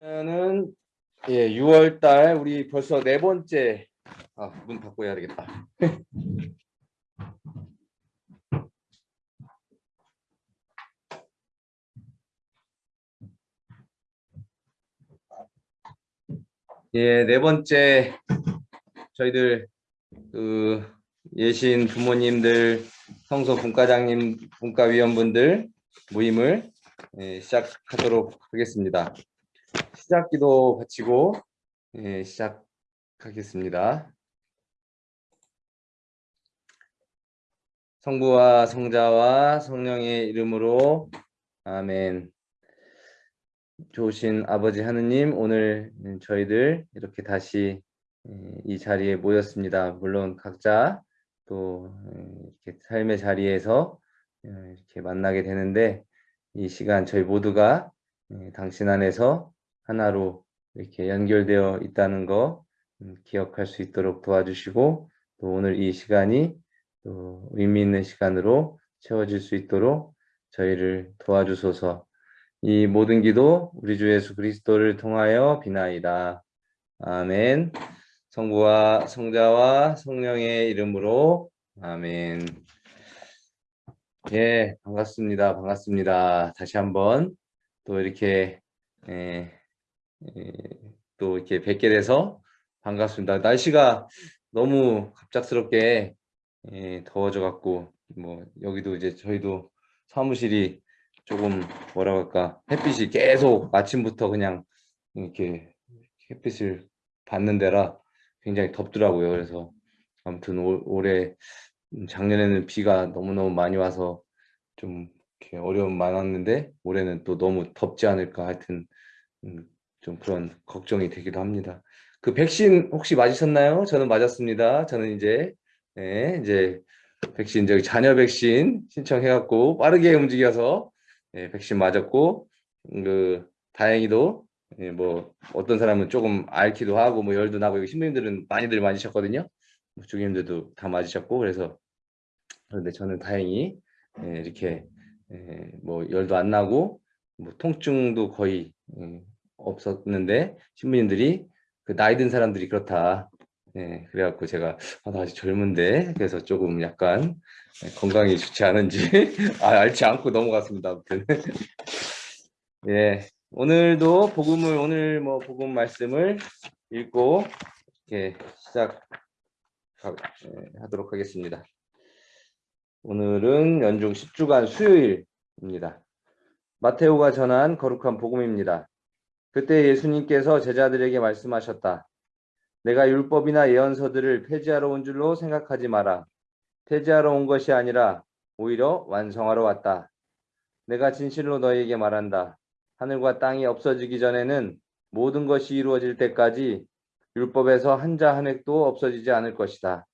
는 예, 6월 달 우리 벌써 네 번째 아, 문 닫고 해야 되겠다. 예, 네 번째 저희들 그 예신 부모님들, 성소 분과장님, 분과위원분들 모임을 예, 시작하도록 하겠습니다. 시작기도 바치고 예, 시작하겠습니다. 성부와 성자와 성령의 이름으로 아멘. 좋으신 아버지 하느님 오늘 저희들 이렇게 다시 예, 이 자리에 모였습니다. 물론 각자 또 예, 이렇게 삶의 자리에서 예, 이렇게 만나게 되는데 이 시간 저희 모두가 당신 안에서 하나로 이렇게 연결되어 있다는 거 음, 기억할 수 있도록 도와주시고 또 오늘 이 시간이 또 의미 있는 시간으로 채워질 수 있도록 저희를 도와주소서. 이 모든 기도 우리 주 예수 그리스도를 통하여 비나이다. 아멘. 성부와 성자와 성령의 이름으로 아멘. 예 반갑습니다. 반갑습니다. 다시 한번 또 이렇게 예, 예, 또 이렇게 뵙게 돼서 반갑습니다. 날씨가 너무 갑작스럽게 예, 더워져 갖고 뭐 여기도 이제 저희도 사무실이 조금 뭐라 할까 햇빛이 계속 아침부터 그냥 이렇게 햇빛을 받는 데라 굉장히 덥더라고요. 그래서 아무튼 올, 올해 작년에는 비가 너무너무 많이 와서 좀 이렇게 어려움 많았는데 올해는 또 너무 덥지 않을까 하여튼 음, 좀 그런 걱정이 되기도 합니다. 그 백신 혹시 맞으셨나요? 저는 맞았습니다. 저는 이제 네, 이제 백신 저기 자녀 백신 신청해갖고 빠르게 움직여서 네, 백신 맞았고 그 다행히도 네, 뭐 어떤 사람은 조금 앓기도 하고 뭐 열도 나고 신부님들은 많이들 맞으셨거든요. 뭐 주님들도 다 맞으셨고 그래서 그런데 저는 다행히 네, 이렇게 네, 뭐 열도 안 나고 뭐 통증도 거의 음, 없었는데 신부님들이 그 나이 든 사람들이 그렇다. 예, 그래갖고 제가 아, 나 아직 젊은데 그래서 조금 약간 건강이 좋지 않은지 아, 알지 않고 넘어갔습니다. 아무튼 예, 오늘도 복음을 오늘 뭐 복음 말씀을 읽고 이렇게 시작 예, 하도록 하겠습니다. 오늘은 연중 10주간 수요일입니다. 마테오가 전한 거룩한 복음입니다. 그때 예수님께서 제자들에게 말씀하셨다. 내가 율법이나 예언서들을 폐지하러 온 줄로 생각하지 마라. 폐지하러 온 것이 아니라 오히려 완성하러 왔다. 내가 진실로 너희에게 말한다. 하늘과 땅이 없어지기 전에는 모든 것이 이루어질 때까지 율법에서 한자 한 획도 없어지지 않을 것이다.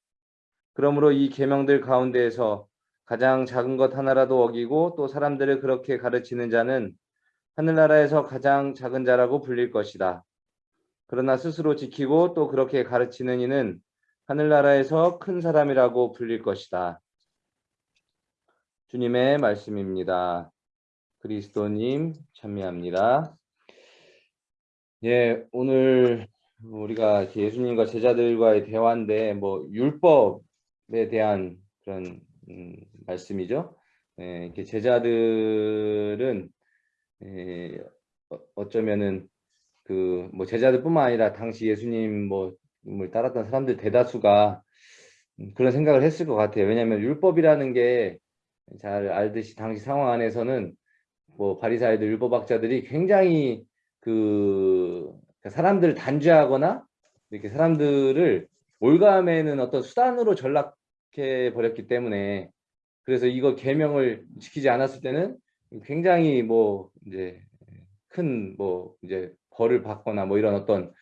그러므로 이 계명들 가운데에서 가장 작은 것 하나라도 어기고 또 사람들을 그렇게 가르치는 자는 하늘나라에서 가장 작은 자라고 불릴 것이다. 그러나 스스로 지키고 또 그렇게 가르치는 이는 하늘나라에서 큰 사람이라고 불릴 것이다. 주님의 말씀입니다. 그리스도님 참여합니다. 예, 오늘 우리가 예수님과 제자들과의 대화인데 뭐 율법에 대한 그런 음, 말씀이죠. 예, 이렇게 제자들은 예, 어, 어쩌면은 그 뭐 제자들뿐만 아니라 당시 예수님 뭐을 따랐던 사람들 대다수가 음, 그런 생각을 했을 것 같아요. 왜냐하면 율법이라는 게 잘 알듯이 당시 상황 안에서는 뭐 바리사이들 율법학자들이 굉장히 그 사람들을 단죄하거나 이렇게 사람들을 올가매는 어떤 수단으로 전락해 버렸기 때문에 그래서 이거 계명을 지키지 않았을 때는 굉장히 뭐 이제 큰 뭐 이제 벌을 받거나 뭐 이런 어떤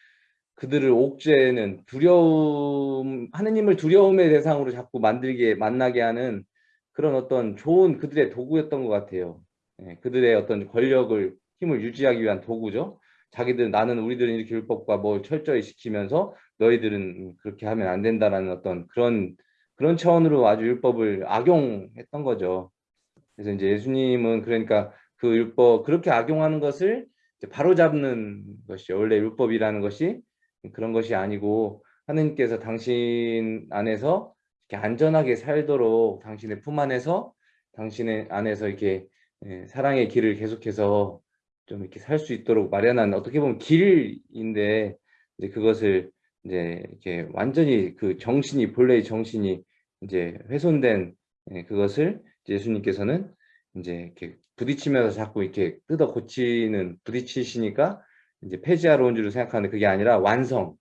그들을 옥죄는 두려움 하느님을 두려움의 대상으로 자꾸 만들게 만나게 하는 그런 어떤 좋은 그들의 도구였던 것 같아요. 예, 그들의 어떤 권력을 힘을 유지하기 위한 도구죠. 자기들 나는 우리들은 이렇게 율법과 뭐 철저히 지키면서 너희들은 그렇게 하면 안 된다라는 어떤 그런 그런 차원으로 아주 율법을 악용했던 거죠. 그래서 이제 예수님은 그러니까 그 율법 그렇게 악용하는 것을 바로 잡는 것이 원래 율법이라는 것이 그런 것이 아니고 하느님께서 당신 안에서 이렇게 안전하게 살도록 당신의 품 안에서 당신의 안에서 이렇게 예, 사랑의 길을 계속해서 좀 이렇게 살 수 있도록 마련한 어떻게 보면 길인데 이제 그것을 이제 이렇게 완전히 그 정신이 본래의 정신이 이제 훼손된 예, 그것을 예수님께서는 이제 이렇게 부딪히면서 자꾸 이렇게 뜯어 고치는 부딪히시니까 이제 폐지하러 온줄 생각하는데 그게 아니라 완성,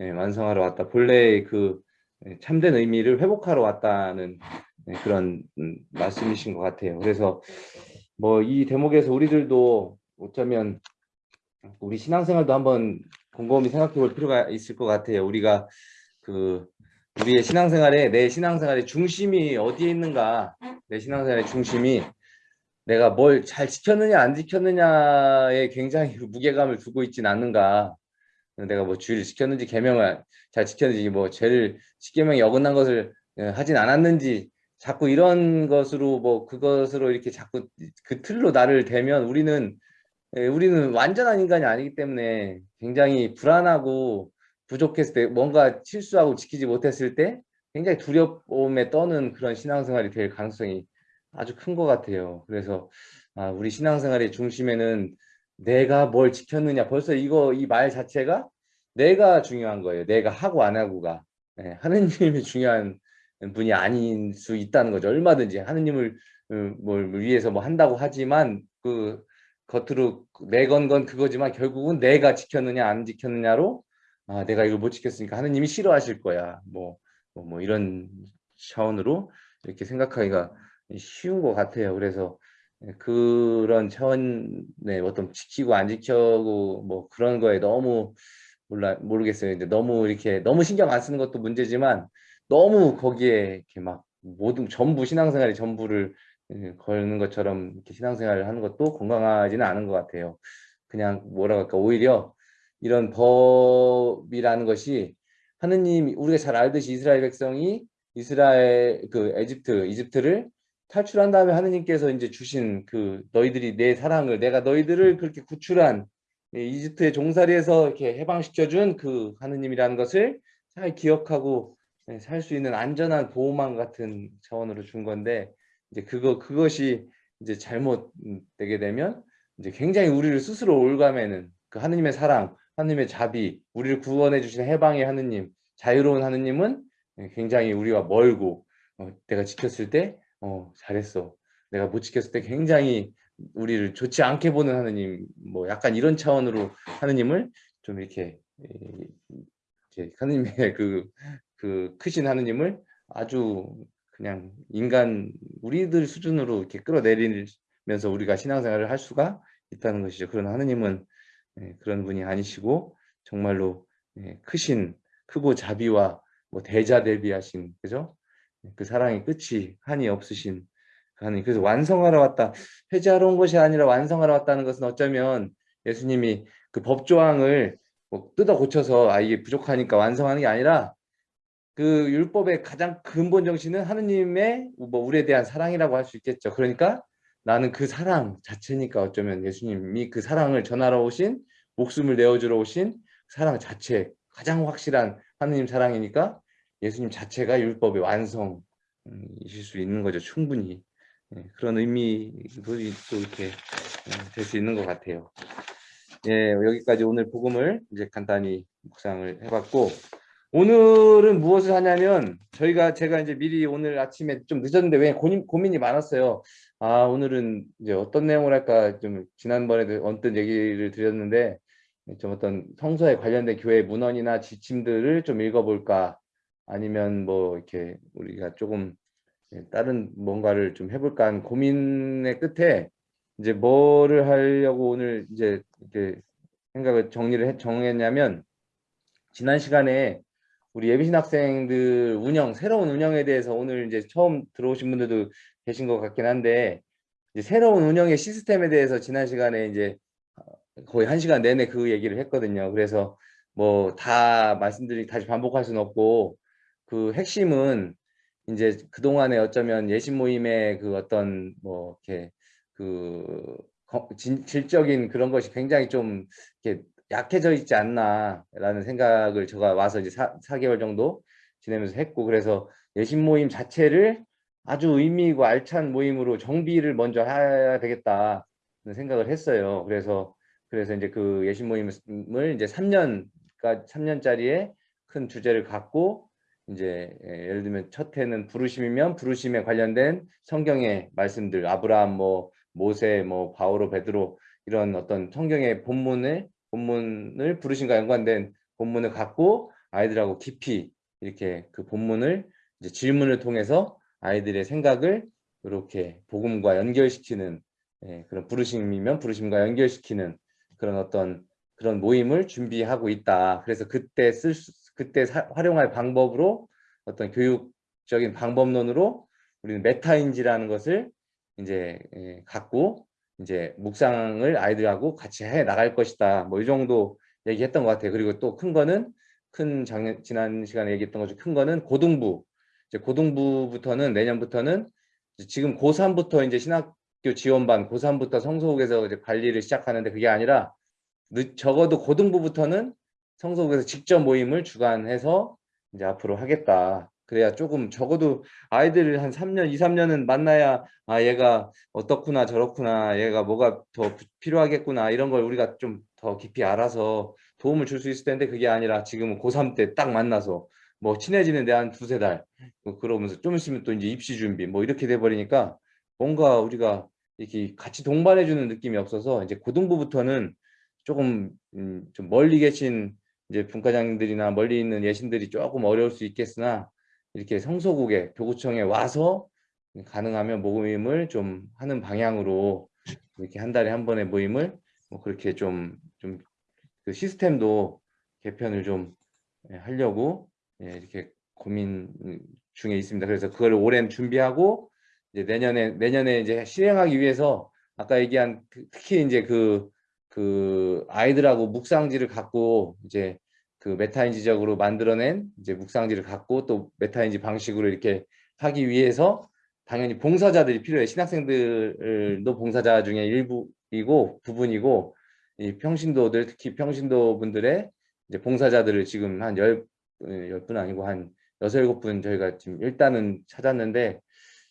예, 완성하러 왔다. 본래의 그 예, 참된 의미를 회복하러 왔다는 예, 그런 음, 말씀이신 것 같아요. 그래서 뭐 이 대목에서 우리들도 어쩌면 우리 신앙생활도 한번 곰곰이 생각해 볼 필요가 있을 것 같아요. 우리가 그 우리의 신앙생활에 내 신앙생활의 중심이 어디에 있는가? 내 신앙생활의 중심이 내가 뭘 잘 지켰느냐 안 지켰느냐에 굉장히 무게감을 두고 있진 않는가? 내가 뭐 주의를 지켰는지 계명을 잘 지켰는지 뭐 죄를 십계명에 어긋난 것을 예, 하진 않았는지 자꾸 이런 것으로 뭐 그것으로 이렇게 자꾸 그 틀로 나를 대면 우리는 예, 우리는 완전한 인간이 아니기 때문에 굉장히 불안하고 부족했을 때 뭔가 실수하고 지키지 못했을 때 굉장히 두려움에 떠는 그런 신앙생활이 될 가능성이 아주 큰 것 같아요. 그래서 아, 우리 신앙생활의 중심에는 내가 뭘 지켰느냐 벌써 이거 이 말 자체가 내가 중요한 거예요. 내가 하고 안 하고가 네, 하느님이 중요한 분이 아닌 수 있다는 거죠. 얼마든지 하느님을 음, 뭘 위해서 뭐 한다고 하지만 그 겉으로 내건 건 그거지만 결국은 내가 지켰느냐 안 지켰느냐로 아 내가 이걸 못 지켰으니까 하느님이 싫어하실 거야. 뭐, 뭐, 뭐 이런 차원으로 이렇게 생각하기가 쉬운 것 같아요. 그래서 그런 차원의 어떤 지키고 안 지켜고 뭐 그런 거에 너무 몰라 모르겠어요. 이제 너무 이렇게 너무 신경 안 쓰는 것도 문제지만 너무 거기에 이렇게 막 모든 전부 신앙생활이 전부를 예, 걸는 것처럼 이렇게 신앙생활을 하는 것도 건강하지는 않은 것 같아요. 그냥 뭐라 할까 오히려 이런 법이라는 것이 하느님 우리가 잘 알듯이 이스라엘 백성이 이스라엘 그 에집트 이집트를 탈출한 다음에 하느님께서 이제 주신 그 너희들이 내 사랑을 내가 너희들을 그렇게 구출한 이집트의 종살이에서 이렇게 해방시켜 준 그 하느님이라는 것을 잘 기억하고 네, 살수 있는 안전한 보호망 같은 차원으로 준 건데 이제 그거 그것이 이제 잘못되게 되면 이제 굉장히 우리를 스스로 올가매는 그 하느님의 사랑, 하느님의 자비, 우리를 구원해 주신 해방의 하느님, 자유로운 하느님은 굉장히 우리와 멀고 어, 내가 지켰을 때 어, 잘했어. 내가 못 지켰을 때 굉장히 우리를 좋지 않게 보는 하느님, 뭐 약간 이런 차원으로 하느님을 좀 이렇게 이렇게 하느님의 그, 그 크신 하느님을 아주 그냥 인간 우리들 수준으로 이렇게 끌어내리면서 우리가 신앙생활을 할 수가 있다는 것이죠. 그런 하느님은 예, 그런 분이 아니시고 정말로 예, 크신 크고 자비와 뭐 대자 대비하신 그죠? 그 사랑의 끝이 한이 없으신 하나님 그래서 완성하러 왔다 회개하러 온 것이 아니라 완성하러 왔다는 것은 어쩌면 예수님이 그 법조항을 뭐 뜯어 고쳐서 아 이게 부족하니까 완성하는 게 아니라 그 율법의 가장 근본 정신은 하느님의 뭐 우리에 대한 사랑이라고 할 수 있겠죠. 그러니까 나는 그 사랑 자체니까 어쩌면 예수님이 그 사랑을 전하러 오신 목숨을 내어주러 오신 사랑 자체 가장 확실한 하느님 사랑이니까 예수님 자체가 율법의 완성이실 수 있는 거죠. 충분히. 예, 그런 의미도 또 이렇게 예, 될수 있는 것 같아요. 예, 여기까지 오늘 복음을 이제 간단히 묵상을 해봤고 오늘은 무엇을 하냐면 저희가 제가 이제 미리 오늘 아침에 좀 늦었는데 왜 고민, 고민이 많았어요. 아 오늘은 이제 어떤 내용을 할까 좀 지난번에도 언뜻 얘기를 드렸는데 좀 어떤 성서에 관련된 교회 문헌이나 지침들을 좀 읽어볼까? 아니면 뭐 이렇게 우리가 조금 예, 다른 뭔가를 좀 해볼까 하는 고민의 끝에 이제 뭐를 하려고 오늘 이제 이렇게 생각을 정리를 해, 정했냐면 지난 시간에 우리 예비신 학생들 운영 새로운 운영에 대해서 오늘 이제 처음 들어오신 분들도 계신 것 같긴 한데 이제 새로운 운영의 시스템에 대해서 지난 시간에 이제 거의 한 시간 내내 그 얘기를 했거든요. 그래서 뭐 다 말씀드리 다시 반복할 수는 없고 그 핵심은 이제 그 동안에 어쩌면 예신 모임의 그 어떤 뭐 이렇게 그 질적인 그런 것이 굉장히 좀 이렇게 약해져 있지 않나라는 생각을 제가 와서 이제 사, 4개월 정도 지내면서 했고 그래서 예신 모임 자체를 아주 의미 있고 알찬 모임으로 정비를 먼저 해야 되겠다 생각을 했어요. 그래서 그래서 이제 그 예신 모임을 이제 3년까 3년짜리의 큰 주제를 갖고 이제 예, 예를 들면 첫 해는 부르심이면 부르심에 관련된 성경의 말씀들 아브라함 뭐 모세 뭐 바오로 베드로 이런 어떤 성경의 본문을 본문을 부르심과 연관된 본문을 갖고 아이들하고 깊이 이렇게 그 본문을 이제 질문을 통해서 아이들의 생각을 이렇게 복음과 연결시키는 예, 그런 부르심이면 부르심과 연결시키는 그런 어떤 그런 모임을 준비하고 있다. 그래서 그때 쓸 수, 그때 사, 활용할 방법으로 어떤 교육적인 방법론으로 우리는 메타인지라는 것을 이제 예, 갖고 이제 묵상을 아이들하고 같이 해 나갈 것이다. 뭐 이 정도 얘기했던 것 같아요. 그리고 또 큰 거는 큰 작년 지난 시간에 얘기했던 것 중 큰 거는 고등부 이제 고등부부터는 내년부터는 지금 고3부터 이제 신학교 지원반 고3부터 성소국에서 이제 관리를 시작하는데 그게 아니라 늦, 적어도 고등부부터는 성소국에서 직접 모임을 주관해서 이제 앞으로 하겠다. 그래야 조금 적어도 아이들 한 3년, 2, 3년은 만나야 아 얘가 어떻구나 저렇구나 얘가 뭐가 더 필요하겠구나 이런 걸 우리가 좀 더 깊이 알아서 도움을 줄 수 있을 텐데 그게 아니라 지금은 고3 때 딱 만나서 뭐 친해지는 데 한 두세 달뭐 그러면서 좀 있으면 또 이제 입시 준비 뭐 이렇게 돼 버리니까 뭔가 우리가 이렇게 같이 동반해 주는 느낌이 없어서 이제 고등부부터는 조금 음, 좀 멀리 계신 이제 분과장들이나 멀리 있는 예신들이 조금 어려울 수 있겠으나 이렇게 성소국에 교구청에 와서 가능하면 모임을 좀 하는 방향으로 이렇게 한 달에 한 번의 모임을 뭐 그렇게 좀 좀 그 시스템도 개편을 좀 예, 하려고 예, 이렇게 고민 중에 있습니다. 그래서 그걸 올해 준비하고 이제 내년에 내년에 이제 실행하기 위해서 아까 얘기한 그 특히 이제 그, 그 아이들하고 묵상지를 갖고 이제 그 메타인지적으로 만들어낸 이제 묵상지를 갖고 또 메타인지 방식으로 이렇게 하기 위해서 당연히 봉사자들이 필요해. 신학생들도 봉사자 중에 일부이고 부분이고 이 평신도들 특히 평신도 분들의 이제 봉사자들을 지금 한 열열분 아니고 한 여섯 일곱 분 저희가 지금 일단은 찾았는데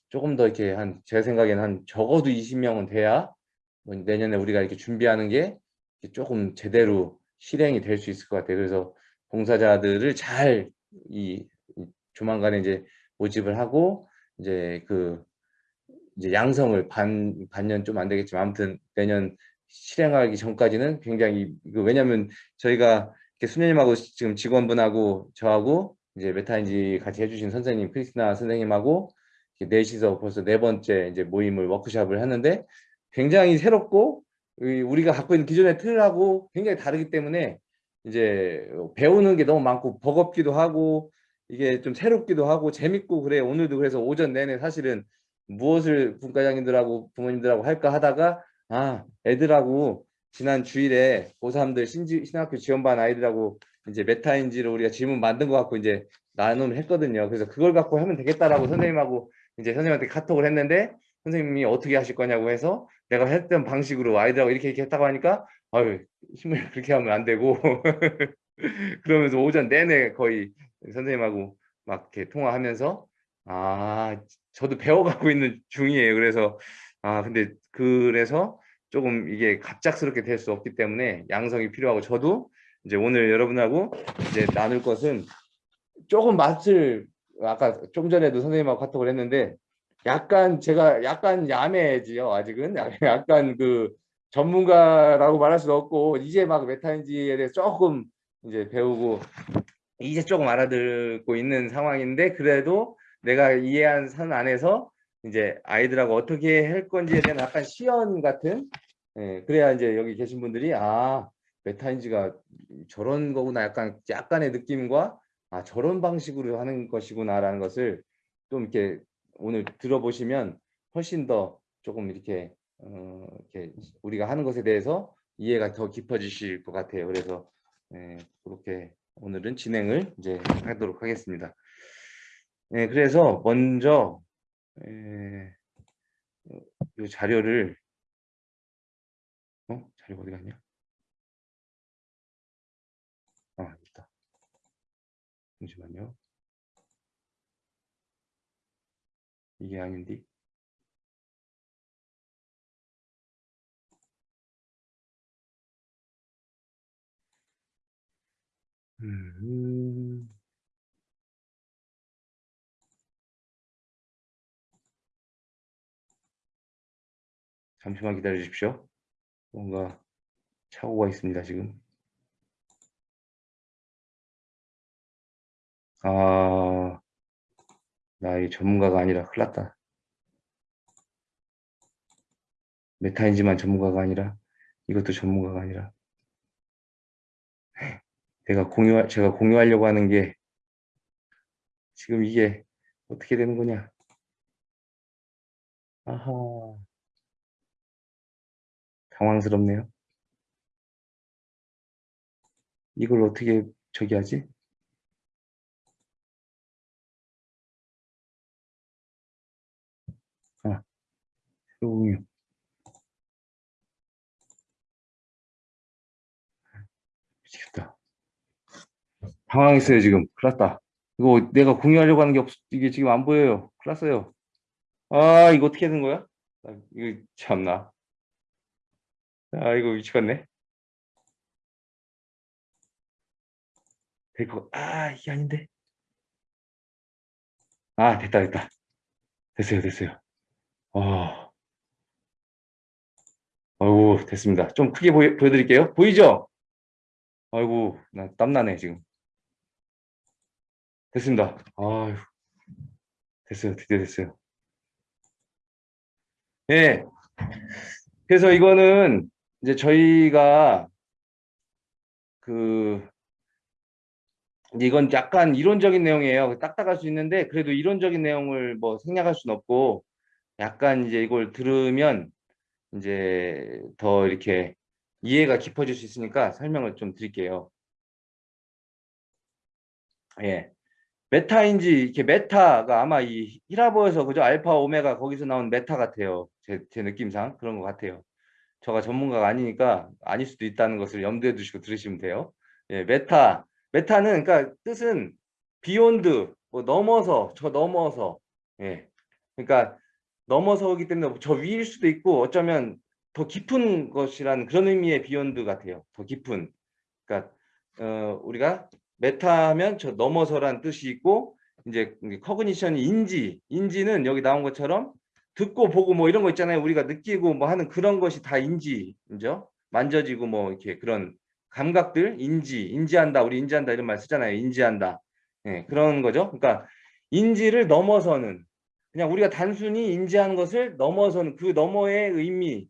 조금 더 이렇게 한 제 생각에는 한 적어도 20명은 돼야 뭐 내년에 우리가 이렇게 준비하는 게 조금 제대로 실행이 될 수 있을 것 같아요. 그래서 봉사자들을 잘 이 조만간에 이제 모집을 하고 이제 그 이제 양성을 반 반년 좀 안 되겠지만 아무튼 내년 실행하기 전까지는 굉장히 그 왜냐하면 저희가 이렇게 수녀님하고 지금 직원분하고 저하고 이제 메타인지 같이 해주신 선생님 크리스나 선생님하고 넷이서 벌써 네 번째 이제 모임을 워크샵을 하는데 굉장히 새롭고 우리가 갖고 있는 기존의 틀하고 굉장히 다르기 때문에 이제 배우는 게 너무 많고 버겁기도 하고 이게 좀 새롭기도 하고 재밌고 그래 오늘도 그래서 오전 내내 사실은 무엇을 분과장님들하고 부모님들하고 할까 하다가 아 애들하고 지난 주일에 고3들 신지, 신학교 지원반 아이들하고 이제 메타인지를 우리가 질문 만든 것 같고 이제 나눔을 했거든요. 그래서 그걸 갖고 하면 되겠다라고 선생님하고 이제 선생님한테 카톡을 했는데 선생님이 어떻게 하실 거냐고 해서 내가 했던 방식으로 아이들하고 이렇게 이렇게 했다고 하니까 아유 힘을 그렇게 하면 안 되고 그러면서 오전 내내 거의 선생님하고 막 이렇게 통화하면서 아 저도 배워가고 있는 중이에요. 그래서 아 근데 그래서 조금 이게 갑작스럽게 될 수 없기 때문에 양성이 필요하고 저도 이제 오늘 여러분하고 이제 나눌 것은 조금 맛을 아까 좀 전에도 선생님하고 카톡을 했는데 약간 제가 약간 야매지요 아직은. 약간 그 전문가라고 말할 수도 없고 이제 막 메타인지에 대해서 조금 이제 배우고 이제 조금 알아듣고 있는 상황인데 그래도 내가 이해한 선 안에서 이제 아이들하고 어떻게 할 건지에 대한 약간 시연 같은 예, 그래야 이제 여기 계신 분들이 아 메타인지가 저런 거구나. 약간 약간의 느낌과 아 저런 방식으로 하는 것이구나라는 것을 좀 이렇게 오늘 들어보시면 훨씬 더 조금 이렇게 어, 이렇게 우리가 하는 것에 대해서 이해가 더 깊어지실 것 같아요. 그래서 예, 그렇게 오늘은 진행을 이제 하도록 하겠습니다. 예, 그래서 먼저 예, 이 자료를 어? 자리가 어디 갔냐? 아, 있다. 잠시만요. 이게 아닌데. 음. 잠시만 기다려 주십시오. 뭔가 착오가 있습니다, 지금. 아, 나이 전문가가 아니라 큰일 났다. 메타인지만 전문가가 아니라 이것도 전문가가 아니라. 내가 공유 제가 공유하려고 하는 게 지금 이게 어떻게 되는 거냐? 아하. 당황스럽네요. 이걸 어떻게 저기 하지 공유 미치겠다. 당황했어요 지금. 큰일 났다. 이거 내가 공유하려고 하는 게 없, 이게 지금 안 보여요. 큰일 났어요. 아 이거 어떻게 되는 거야? 아, 이거 참나. 아 이거 미치겠네. 될거 아 이게 아닌데. 아 됐다 됐다. 됐어요 됐어요. 어. 아이고 됐습니다 좀 크게 보여, 보여드릴게요 보이죠 아이고 나 땀나네 지금 됐습니다. 아유, 됐어요. 드디어 됐어요. 네. 그래서 이거는 이제 저희가 그 이건 약간 이론적인 내용이에요. 딱딱할 수 있는데 그래도 이론적인 내용을 뭐 생략할 수는 없고 약간 이제 이걸 들으면 이제 더 이렇게 이해가 깊어질 수 있으니까 설명을 좀 드릴게요. 예. 메타인지 이렇게 메타가 아마 이 히랍어에서 그죠? 알파 오메가 거기서 나온 메타 같아요. 제, 제 느낌상 그런 것 같아요. 저가 전문가가 아니니까 아닐 수도 있다는 것을 염두에 두시고 들으시면 돼요. 예, 메타. 메타는 그러니까 뜻은 beyond 뭐 넘어서 저 넘어서. 예. 그러니까 넘어서기 때문에 저 위일 수도 있고 어쩌면 더 깊은 것이라는 그런 의미의 beyond 같아요 더 깊은 그러니까 어, 우리가 메타하면 저 넘어서란 뜻이 있고 이제 cognition이 인지, 인지는 여기 나온 것처럼 듣고 보고 뭐 이런 거 있잖아요. 우리가 느끼고 뭐 하는 그런 것이 다 인지죠. 만져지고 뭐 이렇게 그런 감각들, 인지, 인지한다. 우리 인지한다 이런 말 쓰잖아요. 인지한다. 네, 그런 거죠. 그러니까 인지를 넘어서는 그냥 우리가 단순히 인지하는 것을 넘어서는 그 너머의 의미,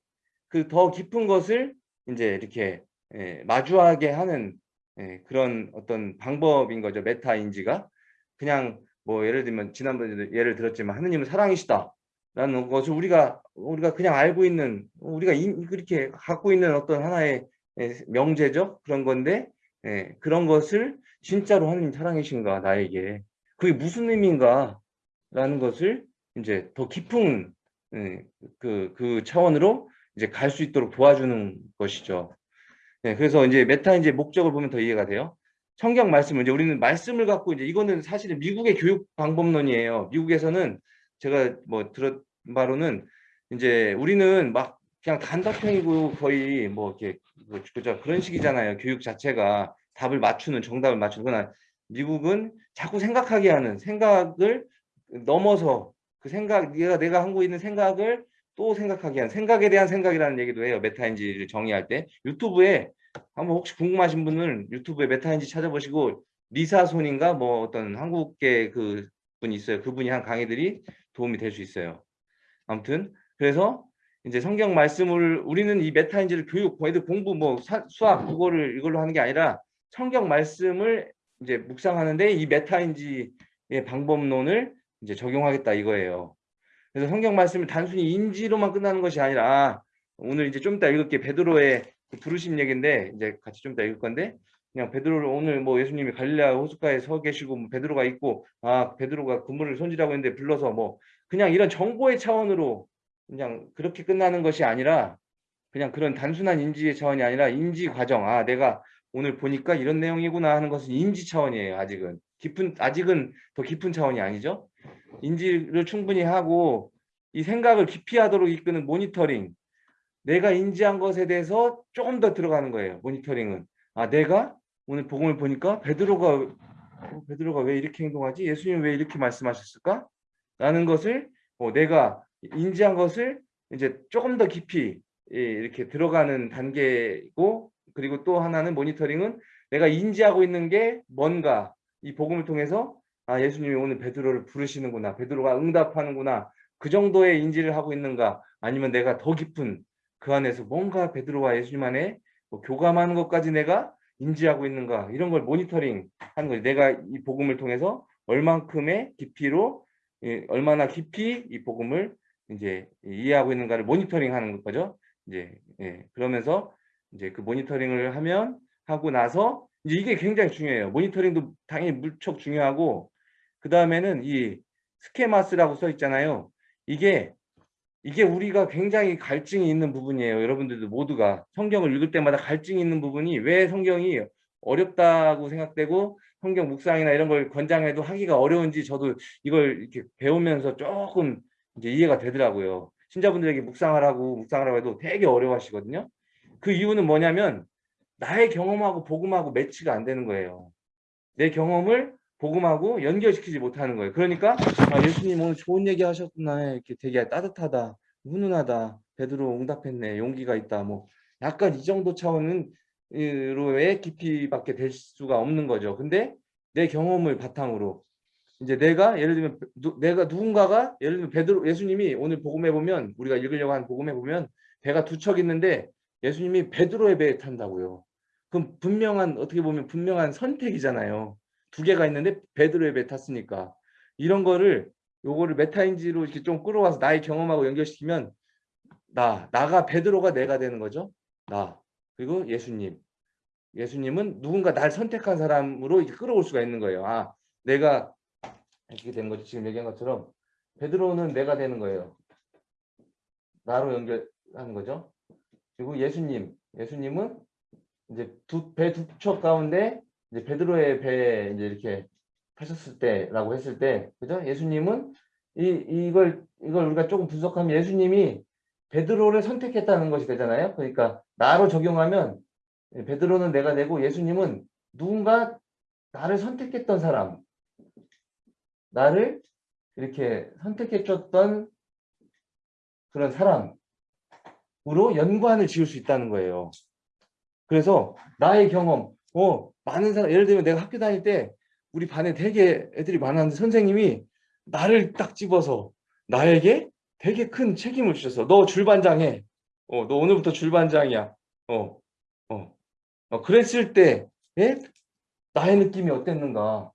그 더 깊은 것을 이제 이렇게 예, 마주하게 하는 예, 그런 어떤 방법인 거죠. 메타 인지가. 그냥 뭐 예를 들면 지난번에도 예를 들었지만 하느님은 사랑이시다. 라는 것을 우리가 우리가 그냥 알고 있는 우리가 인, 그렇게 갖고 있는 어떤 하나의 예, 명제죠? 그런 건데 예, 그런 것을 진짜로 하느님 사랑이신가 나에게? 그게 무슨 의미인가? 라는 것을 이제 더 깊은 예, 그, 그 차원으로 이제 갈 수 있도록 도와주는 것이죠. 네, 그래서 이제 메타 이제 목적을 보면 더 이해가 돼요. 성경 말씀을 이제 우리는 말씀을 갖고 이제 이거는 사실은 미국의 교육 방법론이에요. 미국에서는 제가 뭐 들었 바로는 이제 우리는 막 그냥 단답형이고 거의 뭐 이렇게 뭐 그죠 그런 식이잖아요. 교육 자체가 답을 맞추는 정답을 맞추거나 미국은 자꾸 생각하게 하는 생각을 넘어서 그 생각 내가 내가 하고 있는 생각을 또 생각하게 하는 생각에 대한 생각이라는 얘기도 해요. 메타인지를 정의할 때 유튜브에 한번 혹시 궁금하신 분은 유튜브에 메타인지 찾아보시고 리사 손인가 뭐 어떤 한국계 그 분이 있어요. 그분이 한 강의들이 도움이 될 수 있어요. 아무튼 그래서 이제 성경 말씀을 우리는 이 메타인지를 교육, 애들 공부 뭐 수학 그거를 이걸로 하는 게 아니라 성경 말씀을 이제 묵상하는데 이 메타인지의 방법론을 이제 적용하겠다 이거예요. 그래서 성경 말씀을 단순히 인지로만 끝나는 것이 아니라 오늘 이제 좀 이따 읽을게 베드로의 그 부르심 얘기인데 이제 같이 좀 이따 읽을 건데 그냥 베드로를 오늘 뭐 예수님이 갈릴레아 호숫가에 서 계시고 뭐 베드로가 있고 아 베드로가 그물을 손질하고 있는데 불러서 뭐 그냥 이런 정보의 차원으로 그냥 그렇게 끝나는 것이 아니라 그냥 그런 단순한 인지의 차원이 아니라 인지 과정. 아, 내가 오늘 보니까 이런 내용이구나 하는 것은 인지 차원이에요. 아직은 깊은 아직은 더 깊은 차원이 아니죠. 인지를 충분히 하고 이 생각을 깊이 하도록 이끄는 모니터링. 내가 인지한 것에 대해서 조금 더 들어가는 거예요. 모니터링은. 아, 내가 오늘 복음을 보니까 베드로가 어, 베드로가 왜 이렇게 행동하지? 예수님 왜 이렇게 말씀하셨을까? 라는 것을 어, 내가 인지한 것을 이제 조금 더 깊이 예, 이렇게 들어가는 단계고 그리고 또 하나는 모니터링은 내가 인지하고 있는 게 뭔가 이 복음을 통해서 아 예수님이 오늘 베드로를 부르시는구나 베드로가 응답하는구나 그 정도의 인지를 하고 있는가? 아니면 내가 더 깊은 그 안에서 뭔가 베드로와 예수님 안에 뭐 교감하는 것까지 내가 인지하고 있는가? 이런 걸 모니터링 하는 거지. 내가 이 복음을 통해서 얼만큼의 깊이로 예, 얼마나 깊이 이 복음을 이제 이해하고 있는가를 모니터링 하는 거죠. 이제 예, 그러면서 이제 그 모니터링을 하면 하고 나서 이제 이게 굉장히 중요해요. 모니터링도 당연히 무척 중요하고 그 다음에는 이 스케마스라고 써 있잖아요. 이게 이게 우리가 굉장히 갈증이 있는 부분이에요. 여러분들도 모두가 성경을 읽을 때마다 갈증이 있는 부분이 왜 성경이 어렵다고 생각되고 성경 묵상이나 이런 걸 권장해도 하기가 어려운지 저도 이걸 이렇게 배우면서 조금 이제 이해가 되더라고요. 신자분들에게 묵상하라고 묵상하라고 해도 되게 어려워하시거든요. 그 이유는 뭐냐면 나의 경험하고 복음하고 매치가 안 되는 거예요. 내 경험을 복음하고 연결시키지 못하는 거예요. 그러니까 아, 예수님 오늘 좋은 얘기 하셨구나 이렇게 되게 따뜻하다 훈훈하다 베드로 응답했네 용기가 있다 뭐 약간 이 정도 차원은 로의 깊이밖에 될 수가 없는 거죠. 근데 내 경험을 바탕으로 이제 내가 예를 들면 누, 내가 누군가가 예를 들면 베드로 예수님이 오늘 복음해 보면 우리가 읽으려고 하는 복음해 보면 배가 두 척 있는데 예수님이 베드로의 배에 탄다고요. 그럼 분명한 어떻게 보면 분명한 선택이잖아요. 두 개가 있는데 베드로의 탔으니까 이런 거를 요거를 메타인지로 이렇게 좀 끌어와서 나의 경험하고 연결시키면 나 나가 베드로가 내가 되는 거죠. 나 그리고 예수님 예수님은 누군가 날 선택한 사람으로 끌어올 수가 있는 거예요. 아 내가 이렇게 된 거죠. 지금 얘기한 것처럼 베드로는 내가 되는 거예요. 나로 연결하는 거죠. 그리고 예수님, 예수님은 이제 두 배 두 척 가운데 이제 베드로의 배에 이제 이렇게 타셨을 때라고 했을 때, 그죠? 예수님은 이 이걸 이걸 우리가 조금 분석하면 예수님이 베드로를 선택했다는 것이 되잖아요. 그러니까 나로 적용하면 베드로는 내가 되고 예수님은 누군가 나를 선택했던 사람, 나를 이렇게 선택해 줬던 그런 사람으로 연관을 지을 수 있다는 거예요. 그래서 나의 경험, 어, 많은 사람, 예를 들면 내가 학교 다닐 때 우리 반에 되게 애들이 많았는데 선생님이 나를 딱 집어서 나에게 되게 큰 책임을 주셔서 너 줄반장 해. 어, 너 오늘부터 줄반장이야. 어, 어, 어 그랬을 때, 예? 나의 느낌이 어땠는가?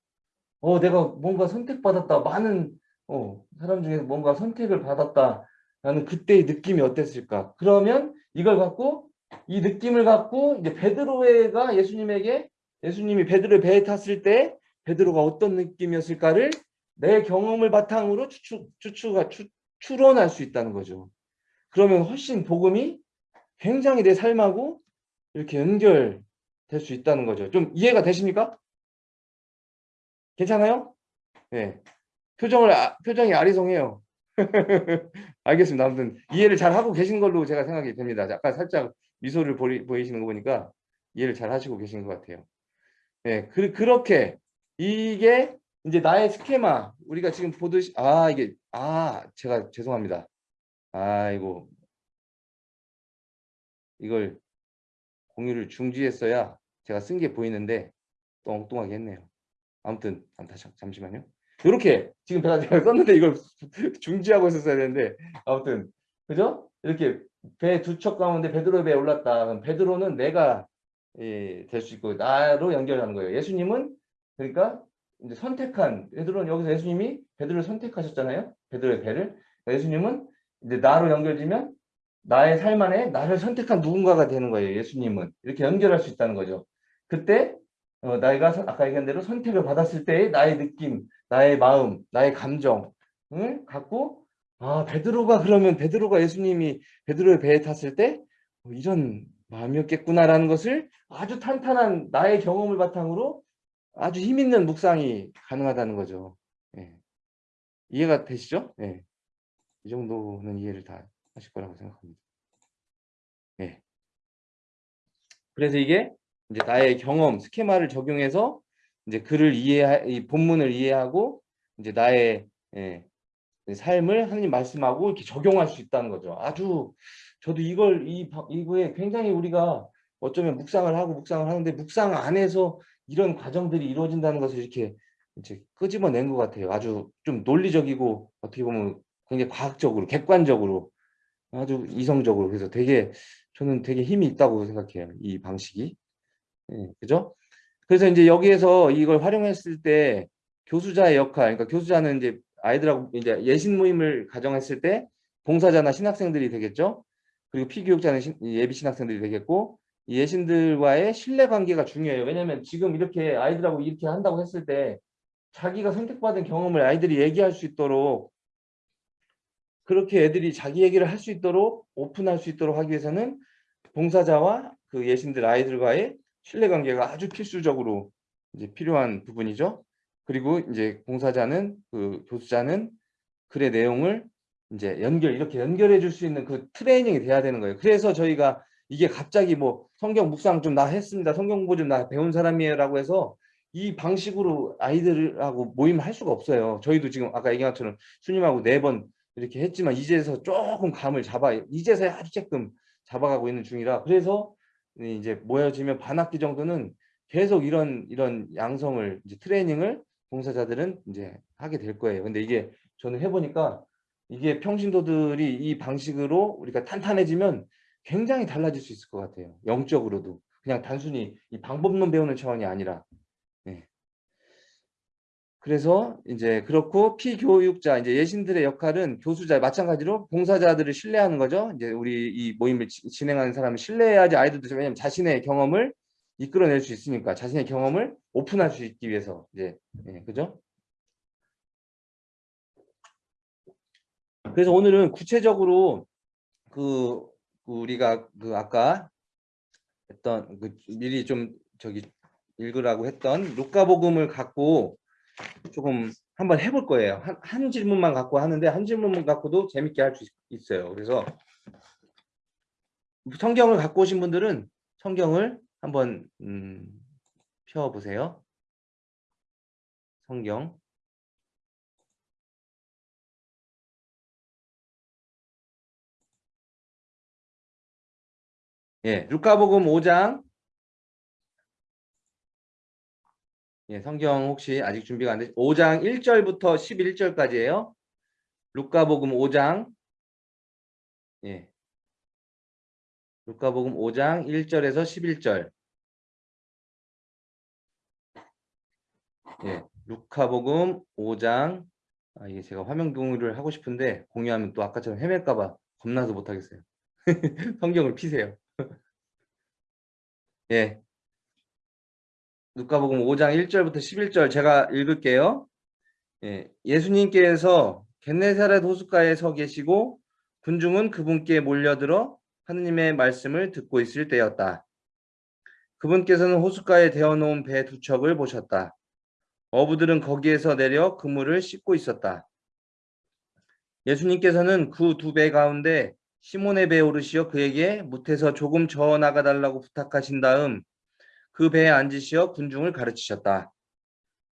어, 내가 뭔가 선택받았다. 많은 어, 사람 중에서 뭔가 선택을 받았다 라는 그때의 느낌이 어땠을까? 그러면 이걸 갖고 이 느낌을 갖고 이제 베드로가 예수님에게 예수님이 베드로의 배에 탔을 때 베드로가 어떤 느낌이었을까를 내 경험을 바탕으로 추측, 추측, 추, 추론할 수 있다는 거죠. 그러면 훨씬 복음이 굉장히 내 삶하고 이렇게 연결될 수 있다는 거죠. 좀 이해가 되십니까? 괜찮아요? 네. 표정을, 아, 표정이 아리송해요. 알겠습니다. 아무튼 이해를 잘 하고 계신 걸로 제가 생각이 됩니다. 약간 살짝 미소를 보이, 보이시는 거 보니까 이해를 잘 하시고 계신 것 같아요. 네, 그, 그렇게 이게 이제 나의 스케마 우리가 지금 보듯이 아 이게 아 제가 죄송합니다. 아이고 이걸 공유를 중지했어야 제가 쓴 게 보이는데 또 엉뚱하게 했네요. 아무튼 다시 잠시만요. 이렇게 지금 제가 썼는데 이걸 중지하고 있었어야 되는데 아무튼 그죠? 이렇게 배 두 척 가운데 베드로 배에 올랐다. 그럼 베드로는 내가 예, 될 수 있고 나로 연결하는 거예요. 예수님은 그러니까 이제 선택한 베드로는 여기서 예수님이 베드로를 선택하셨잖아요. 베드로의 배를 예수님은 이제 나로 연결되면 나의 삶 안에 나를 선택한 누군가가 되는 거예요. 예수님은 이렇게 연결할 수 있다는 거죠. 그때 어, 나이가 아까 얘기한 대로 선택을 받았을 때의 나의 느낌, 나의 마음, 나의 감정을 갖고 아 베드로가 그러면 베드로가 예수님이 베드로의 배에 탔을 때 어, 이런 마음이었겠구나라는 것을 아주 탄탄한 나의 경험을 바탕으로 아주 힘 있는 묵상이 가능하다는 거죠. 예. 이해가 되시죠? 예. 이 정도는 이해를 다 하실 거라고 생각합니다. 예. 그래서 이게 이제 나의 경험, 스케마를 적용해서 이제 글을 이해, 이 본문을 이해하고 이제 나의 예, 삶을 하나님 말씀하고 이렇게 적용할 수 있다는 거죠. 아주 저도 이걸 이 이거에 굉장히 우리가 어쩌면 묵상을 하고 묵상을 하는데 묵상 안에서 이런 과정들이 이루어진다는 것을 이렇게 이제 끄집어낸 것 같아요. 아주 좀 논리적이고 어떻게 보면 굉장히 과학적으로 객관적으로 아주 이성적으로 그래서 되게 저는 되게 힘이 있다고 생각해요. 이 방식이. 예, 그죠? 그래서 이제 여기에서 이걸 활용했을 때 교수자의 역할, 그러니까 교수자는 이제 아이들하고 이제 예신 모임을 가정했을 때 봉사자나 신학생들이 되겠죠. 그리고 피교육자는 신, 예비 신학생들이 되겠고 예신들과의 신뢰 관계가 중요해요. 왜냐하면 지금 이렇게 아이들하고 이렇게 한다고 했을 때 자기가 선택받은 경험을 아이들이 얘기할 수 있도록 그렇게 애들이 자기 얘기를 할 수 있도록 오픈할 수 있도록 하기 위해서는 봉사자와 그 예신들 아이들과의 신뢰 관계가 아주 필수적으로 이제 필요한 부분이죠. 그리고 이제 봉사자는 그 교수자는 글의 내용을 이제 연결 이렇게 연결해 줄 수 있는 그 트레이닝이 돼야 되는 거예요. 그래서 저희가 이게 갑자기 뭐 성경 묵상 좀 나 했습니다. 성경 공부 좀 나 배운 사람이에요라고 해서 이 방식으로 아이들하고 모임을 할 수가 없어요. 저희도 지금 아까 얘기한 것처럼 수님하고 네 번 이렇게 했지만 이제서 조금 감을 잡아 이제서야 조금 잡아가고 있는 중이라 그래서 이제 모여지면 반 학기 정도는 계속 이런 이런 양성을 이제 트레이닝을 봉사자들은 이제 하게 될 거예요. 근데 이게 저는 해보니까 이게 평신도들이 이 방식으로 우리가 탄탄해지면 굉장히 달라질 수 있을 것 같아요. 영적으로도 그냥 단순히 이 방법론 배우는 차원이 아니라. 네. 그래서 이제 그렇고 피교육자 이제 예신들의 역할은 교수자 마찬가지로 봉사자들을 신뢰하는 거죠. 이제 우리 이 모임을 지, 진행하는 사람을 신뢰해야지 아이들도 왜냐면 자신의 경험을 이끌어낼 수 있으니까 자신의 경험을 오픈할 수 있기 위해서 이제 예, 그죠? 그래서 오늘은 구체적으로 그 우리가 그 아까 했던 그 미리 좀 저기 읽으라고 했던 루카복음을 갖고 조금 한번 해볼 거예요. 한, 한 질문만 갖고 하는데 한 질문만 갖고도 재밌게 할 수 있어요. 그래서 성경을 갖고 오신 분들은 성경을 한번 음, 펴보세요. 성경. 예, 루카복음 5장. 예, 성경 혹시 아직 준비가 안 되시 5장 1절부터 11절까지예요. 루카복음 5장. 예. 루카복음 5장 1절에서 11절. 예. 루카복음 5장 아, 이게 제가 화면 공유를 하고 싶은데 공유하면 또 아까처럼 헤맬까 봐 겁나서 못 하겠어요. 성경을 피세요. 예. 누가복음 5장 1절부터 11절 제가 읽을게요. 예. 예수님께서 겟네사렛 호숫가에 서 계시고 군중은 그분께 몰려들어 하느님의 말씀을 듣고 있을 때였다. 그분께서는 호숫가에 대어놓은 배 두 척을 보셨다. 어부들은 거기에서 내려 그물을 씻고 있었다. 예수님께서는 그 두 배 가운데 시몬의 배에 오르시어 그에게 무태서 조금 저어 나가 달라고 부탁하신 다음 그 배에 앉으시어 군중을 가르치셨다.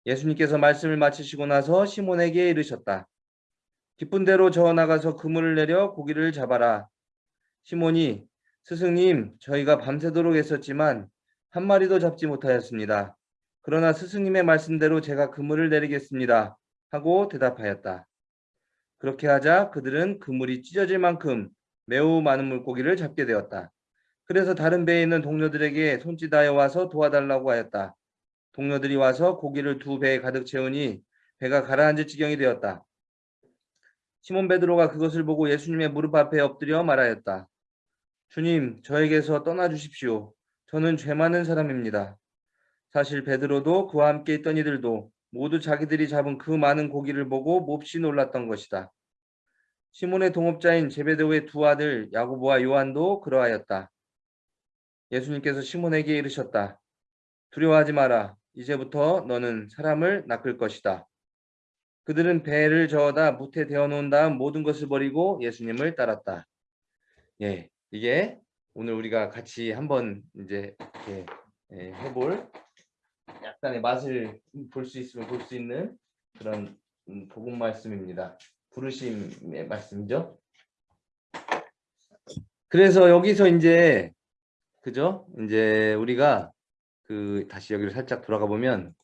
예수님께서 말씀을 마치시고 나서 시몬에게 이르셨다. 기쁜 대로 저어 나가서 그물을 내려 고기를 잡아라. 시몬이 스승님 저희가 밤새도록 했었지만 한 마리도 잡지 못하였습니다. 그러나 스승님의 말씀대로 제가 그물을 내리겠습니다. 하고 대답하였다. 그렇게 하자 그들은 그물이 찢어질 만큼 매우 많은 물고기를 잡게 되었다. 그래서 다른 배에 있는 동료들에게 손짓하여 와서 도와달라고 하였다. 동료들이 와서 고기를 두 배에 가득 채우니 배가 가라앉을 지경이 되었다. 시몬 베드로가 그것을 보고 예수님의 무릎 앞에 엎드려 말하였다. 주님, 저에게서 떠나 주십시오. 저는 죄 많은 사람입니다. 사실 베드로도 그와 함께 있던 이들도 모두 자기들이 잡은 그 많은 고기를 보고 몹시 놀랐던 것이다. 시몬의 동업자인 제베데오의 두 아들 야고보와 요한도 그러하였다. 예수님께서 시몬에게 이르셨다. 두려워하지 마라. 이제부터 너는 사람을 낚을 것이다. 그들은 배를 저어다 무태 대어 놓은 다음 모든 것을 버리고 예수님을 따랐다. 예, 이게 오늘 우리가 같이 한번 이제 이렇게 예, 해볼 약간의 맛을 볼 수 있으면 볼 수 있는 그런 음, 복음 말씀입니다. 부르심의 말씀이죠. 그래서 여기서 이제 그죠? 이제 우리가 그 다시 여기를 살짝 돌아가 보면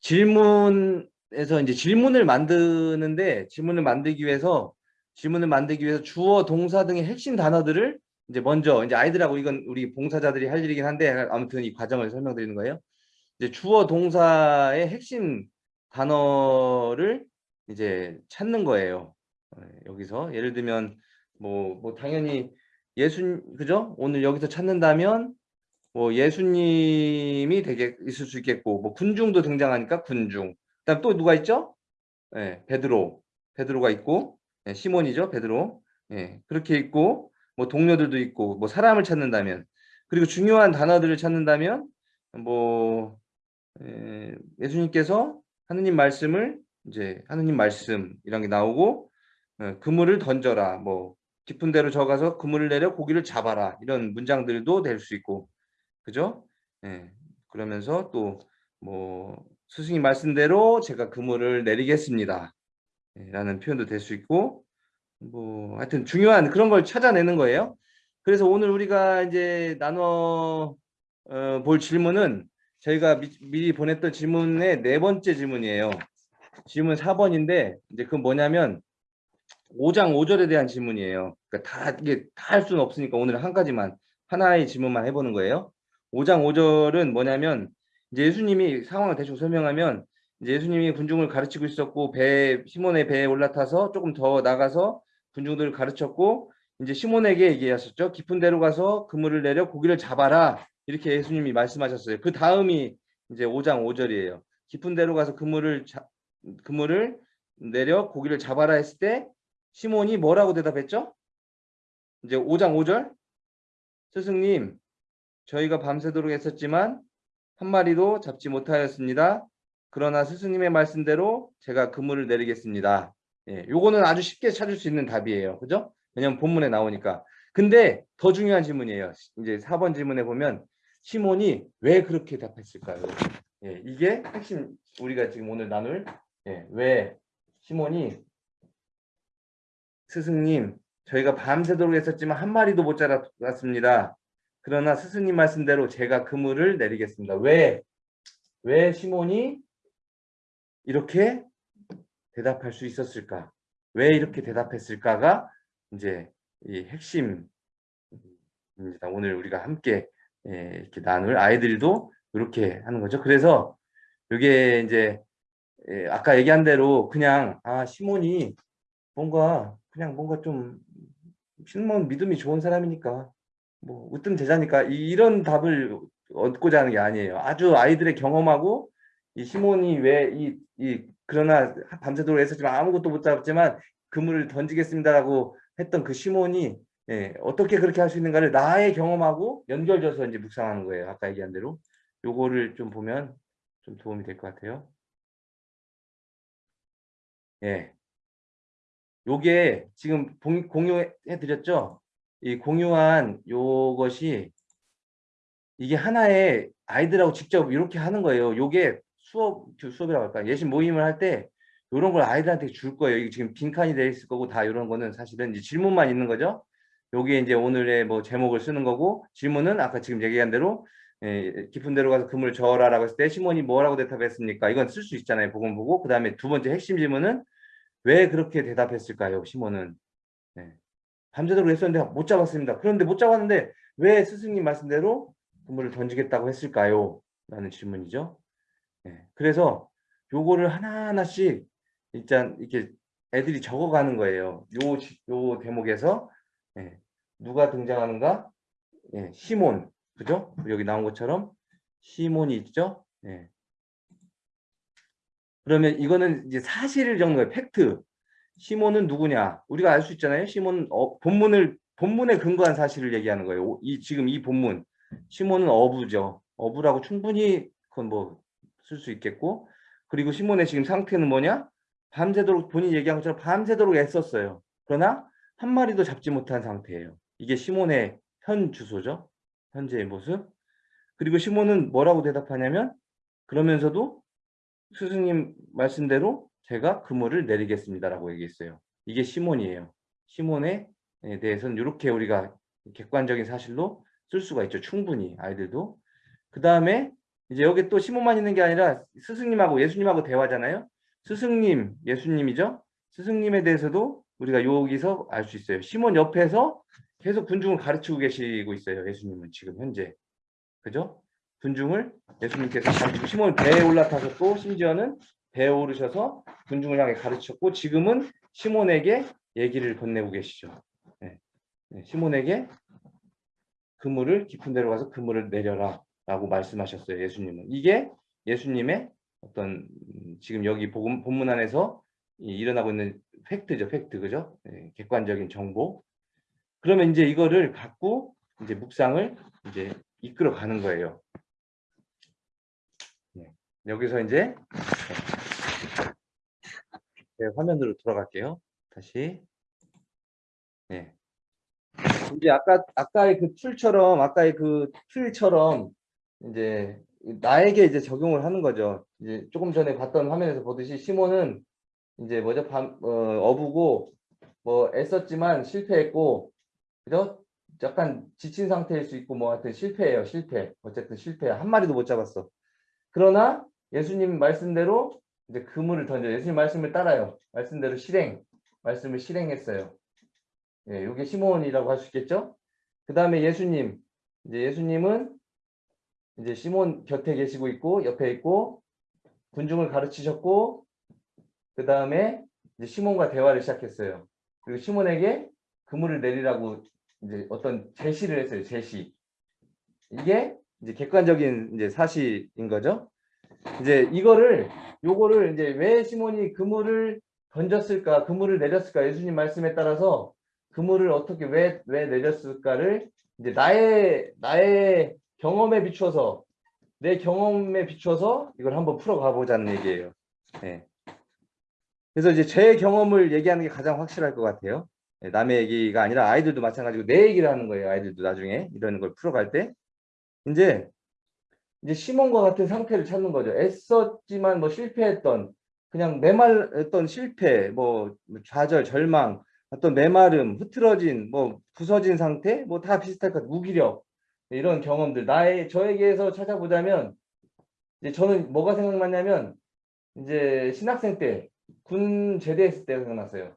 질문에서 이제 질문을 만드는데 질문을 만들기 위해서 질문을 만들기 위해서 주어, 동사 등의 핵심 단어들을 이제 먼저 이제 아이들하고 이건 우리 봉사자들이 할 일이긴 한데 아무튼 이 과정을 설명드리는 거예요. 이제 주어, 동사의 핵심 단어를 이제 찾는 거예요. 어, 여기서 예를 들면 뭐, 뭐 당연히 예수 그죠? 오늘 여기서 찾는다면 뭐 예수님이 되게 있을 수 있겠고 뭐 군중도 등장하니까 군중. 그다음 또 누가 있죠? 예, 베드로. 베드로가 있고 예, 시몬이죠, 베드로. 예, 그렇게 있고 뭐 동료들도 있고 뭐 사람을 찾는다면 그리고 중요한 단어들을 찾는다면 뭐 예, 예수님께서 하느님 말씀을 이제 하느님 말씀 이런 게 나오고 어, 그물을 던져라 뭐 깊은 데로 저가서 그물을 내려 고기를 잡아라 이런 문장들도 될 수 있고 그죠? 예, 그러면서 또 뭐 스승님 말씀대로 제가 그물을 내리겠습니다 예, 라는 표현도 될 수 있고 뭐 하여튼 중요한 그런 걸 찾아내는 거예요 그래서 오늘 우리가 이제 나눠 어, 볼 질문은 저희가 미, 미리 보냈던 질문의 네 번째 질문이에요 질문 4번인데 이제 그 뭐냐면 5장 5절에 대한 질문이에요. 그러니까 다 이게 다 할 수는 없으니까 오늘 한 가지만 하나의 질문만 해보는 거예요. 5장 5절은 뭐냐면 이제 예수님이 상황을 대충 설명하면 예수님이 군중을 가르치고 있었고 배 시몬의 배에 올라타서 조금 더 나가서 군중들을 가르쳤고 이제 시몬에게 얘기하셨죠. 깊은 데로 가서 그물을 내려 고기를 잡아라 이렇게 예수님이 말씀하셨어요. 그 다음이 이제 5장 5절이에요. 깊은 데로 가서 그물을 자, 그물을 내려 고기를 잡아라 했을 때 시몬이 뭐라고 대답했죠? 이제 5장 5절 스승님 저희가 밤새도록 했었지만 한 마리도 잡지 못하였습니다. 그러나 스승님의 말씀대로 제가 그물을 내리겠습니다. 예, 요거는 아주 쉽게 찾을 수 있는 답이에요. 그죠? 왜냐면 본문에 나오니까. 근데 더 중요한 질문이에요. 이제 4번 질문에 보면 시몬이 왜 그렇게 답했을까요? 예, 이게 핵심 우리가 지금 오늘 나눌 예, 왜 시몬이 스승님 저희가 밤새도록 했었지만 한 마리도 못 잡았습니다. 그러나 스승님 말씀대로 제가 그물을 내리겠습니다. 왜? 왜 시몬이 이렇게 대답할 수 있었을까? 왜 이렇게 대답했을까가 이제 이 핵심입니다. 오늘 우리가 함께 예, 이렇게 나눌 아이들도 이렇게 하는 거죠. 그래서 이게 이제 예, 아까 얘기한 대로 그냥 아 시몬이 뭔가 그냥 뭔가 좀 신문 믿음이 좋은 사람이니까 뭐 으뜸 제자니까 이런 답을 얻고자 하는 게 아니에요. 아주 아이들의 경험하고 이 시몬이 왜이 이 그러나 밤새도록 했었지만 아무것도 못 잡았지만 그물을 던지겠습니다라고 했던 그 시몬이 예, 어떻게 그렇게 할 수 있는가를 나의 경험하고 연결져서 이제 묵상하는 거예요. 아까 얘기한 대로 요거를 좀 보면 좀 도움이 될 것 같아요. 예. 요게 지금 공유해 드렸죠? 이 공유한 요것이 이게 하나의 아이들하고 직접 이렇게 하는 거예요. 요게 수업, 수업이라고 할까? 예심 모임을 할 때 이런 걸 아이들한테 줄 거예요. 이게 지금 빈칸이 되어 있을 거고 다 이런 거는 사실은 이제 질문만 있는 거죠. 요게 이제 오늘의 뭐 제목을 쓰는 거고 질문은 아까 지금 얘기한 대로 예, 깊은 데로 가서 금을 저어라라고 했을 때 시몬이 뭐라고 대답했습니까? 이건 쓸 수 있잖아요. 복음 보고 그 다음에 두 번째 핵심 질문은 왜 그렇게 대답했을까요? 시몬은 네. 밤새도록 했었는데 못 잡았습니다. 그런데 못 잡았는데 왜 스승님 말씀대로 그물을 던지겠다고 했을까요? 라는 질문이죠. 네. 그래서 요거를 하나하나씩 일단 이렇게 애들이 적어가는 거예요. 요, 요 대목에서 네. 누가 등장하는가? 네. 시몬, 그죠? 여기 나온 것처럼 시몬이 있죠? 네. 그러면 이거는 이제 사실을 적는 거예요. 팩트. 시몬은 누구냐? 우리가 알 수 있잖아요. 시몬 어, 본문을 본문에 근거한 사실을 얘기하는 거예요. 오- 이 지금 이 본문 시몬은 어부죠. 어부라고 충분히 그건 뭐 쓸 수 있겠고 그리고 시몬의 지금 상태는 뭐냐? 밤새도록 본인이 얘기한 것처럼 밤새도록 애썼어요. 그러나 한 마리도 잡지 못한 상태예요. 이게 시몬의 현 주소죠. 현재의 모습. 그리고 시몬은 뭐라고 대답하냐면 그러면서도 스승님 말씀대로 제가 그물을 내리겠습니다라고 얘기했어요. 이게 시몬이에요. 시몬에 대해서는 이렇게 우리가 객관적인 사실로 쓸 수가 있죠. 충분히 아이들도. 그 다음에 이제 여기 또 시몬만 있는 게 아니라 스승님하고 예수님하고 대화잖아요. 스승님, 예수님이죠. 스승님에 대해서도 우리가 여기서 알 수 있어요. 시몬 옆에서 계속 군중을 가르치고 계시고 있어요. 예수님은 지금 현재. 그죠? 군중을 예수님께서 가르치고 시몬 배에 올라타서 또 심지어는 배에 오르셔서 군중을 향해 가르쳤고 지금은 시몬에게 얘기를 건네고 계시죠. 네. 네, 시몬에게 그물을 깊은 데로 가서 그물을 내려라 라고 말씀하셨어요. 예수님은. 이게 예수님의 어떤 음, 지금 여기 복음, 본문 안에서 이 일어나고 있는 팩트죠. 팩트. 그죠? 네, 객관적인 정보. 그러면 이제 이거를 갖고 이제 묵상을 이제 이끌어 가는 거예요. 네, 여기서 이제 네, 화면으로 돌아갈게요. 다시. 네. 이제 아까 아까의 그 툴처럼 아까의 그 툴처럼 이제 나에게 이제 적용을 하는 거죠. 이제 조금 전에 봤던 화면에서 보듯이 시몬은 이제 뭐죠? 밤, 어, 어부고 뭐 애썼지만 실패했고 그죠? 약간 지친 상태일 수 있고 뭐 하여튼 실패예요. 실패. 어쨌든 실패. 한 마리도 못 잡았어. 그러나 예수님 말씀대로 이제 그물을 던져 예수님 말씀을 따라요. 말씀대로 실행. 말씀을 실행했어요. 예, 이게 시몬이라고 할 수 있겠죠? 그 다음에 예수님. 이제 예수님은 이제 시몬 곁에 계시고 있고 옆에 있고 군중을 가르치셨고 그 다음에 이제 시몬과 대화를 시작했어요. 그리고 시몬에게 그물을 내리라고 이제 어떤 제시를 했어요. 제시. 이게 이제 객관적인 이제 사실인 거죠. 이제 이거를 요거를 이제 왜 시몬이 그물을 던졌을까, 그물을 내렸을까 예수님 말씀에 따라서 그물을 어떻게 왜 왜 내렸을까를 이제 나의 나의 경험에 비추어서 내 경험에 비추어서 이걸 한번 풀어가 보자는 얘기예요. 예. 그래서 이제 제 경험을 얘기하는 게 가장 확실할 것 같아요. 예, 남의 얘기가 아니라 아이들도 마찬가지고 내 얘기를 하는 거예요. 아이들도 나중에 이런 걸 풀어갈 때 이제 이제 시몬과 같은 상태를 찾는 거죠. 애썼지만 뭐 실패했던 그냥 메말했던 실패, 뭐 좌절, 절망, 어떤 메마름, 흐트러진, 뭐 부서진 상태, 뭐 다 비슷할 것 같아요. 무기력 이런 경험들 나의 저에게서 찾아보자면 이제 저는 뭐가 생각났냐면 이제 신학생 때 군 제대했을 때 생각났어요.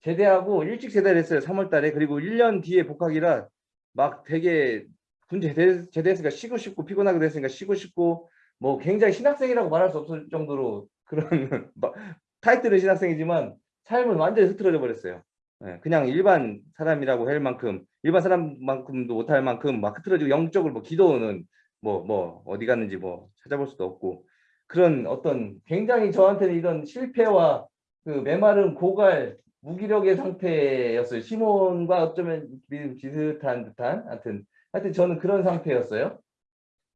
제대하고 일찍 제대를 했어요. 3월 달에. 그리고 1년 뒤에 복학이라 막 되게 군 제대, 제대했으니까 쉬고 싶고 피곤하게 됐으니까 쉬고 싶고 뭐 굉장히 신학생이라고 말할 수 없을 정도로 그런 타이틀은 신학생이지만 삶은 완전히 흐트러져 버렸어요. 예, 그냥 일반 사람이라고 할 만큼 일반 사람만큼도 못할 만큼 막 흐트러지고 영적으로 뭐 기도는 뭐뭐 어디 갔는지 뭐 찾아볼 수도 없고 그런 어떤 굉장히 저한테는 이런 실패와 그 메마른 고갈 무기력의 상태였어요. 시몬과 어쩌면 비슷한 듯한 하여튼 하여튼 저는 그런 상태였어요.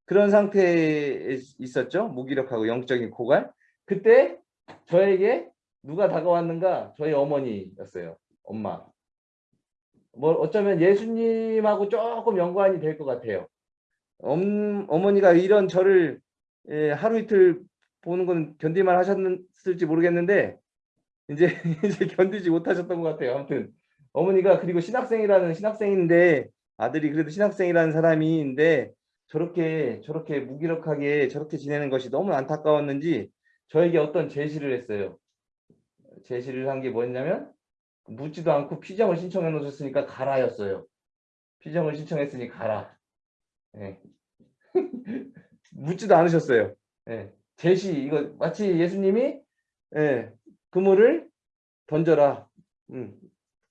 그런 상태에 있었죠. 무기력하고 영적인 고갈. 그때 저에게 누가 다가왔는가? 저희 어머니였어요. 엄마. 뭐 어쩌면 예수님하고 조금 연관이 될 것 같아요. 엄, 어머니가 이런 저를 예, 하루 이틀 보는 건 견디만 하셨을지 모르겠는데 이제 이제 견디지 못하셨던 것 같아요. 아무튼 어머니가 그리고 신학생이라는 신학생인데 아들이 그래도 신학생이라는 사람인데 저렇게 저렇게 무기력하게 저렇게 지내는 것이 너무 안타까웠는지 저에게 어떤 제시를 했어요. 제시를 한 게 뭐였냐면 묻지도 않고 피정을 신청해 놓으셨으니까 가라였어요. 피정을 신청했으니 가라. 네. 묻지도 않으셨어요. 네. 제시 이거 마치 예수님이 네. 그물을 던져라. 음.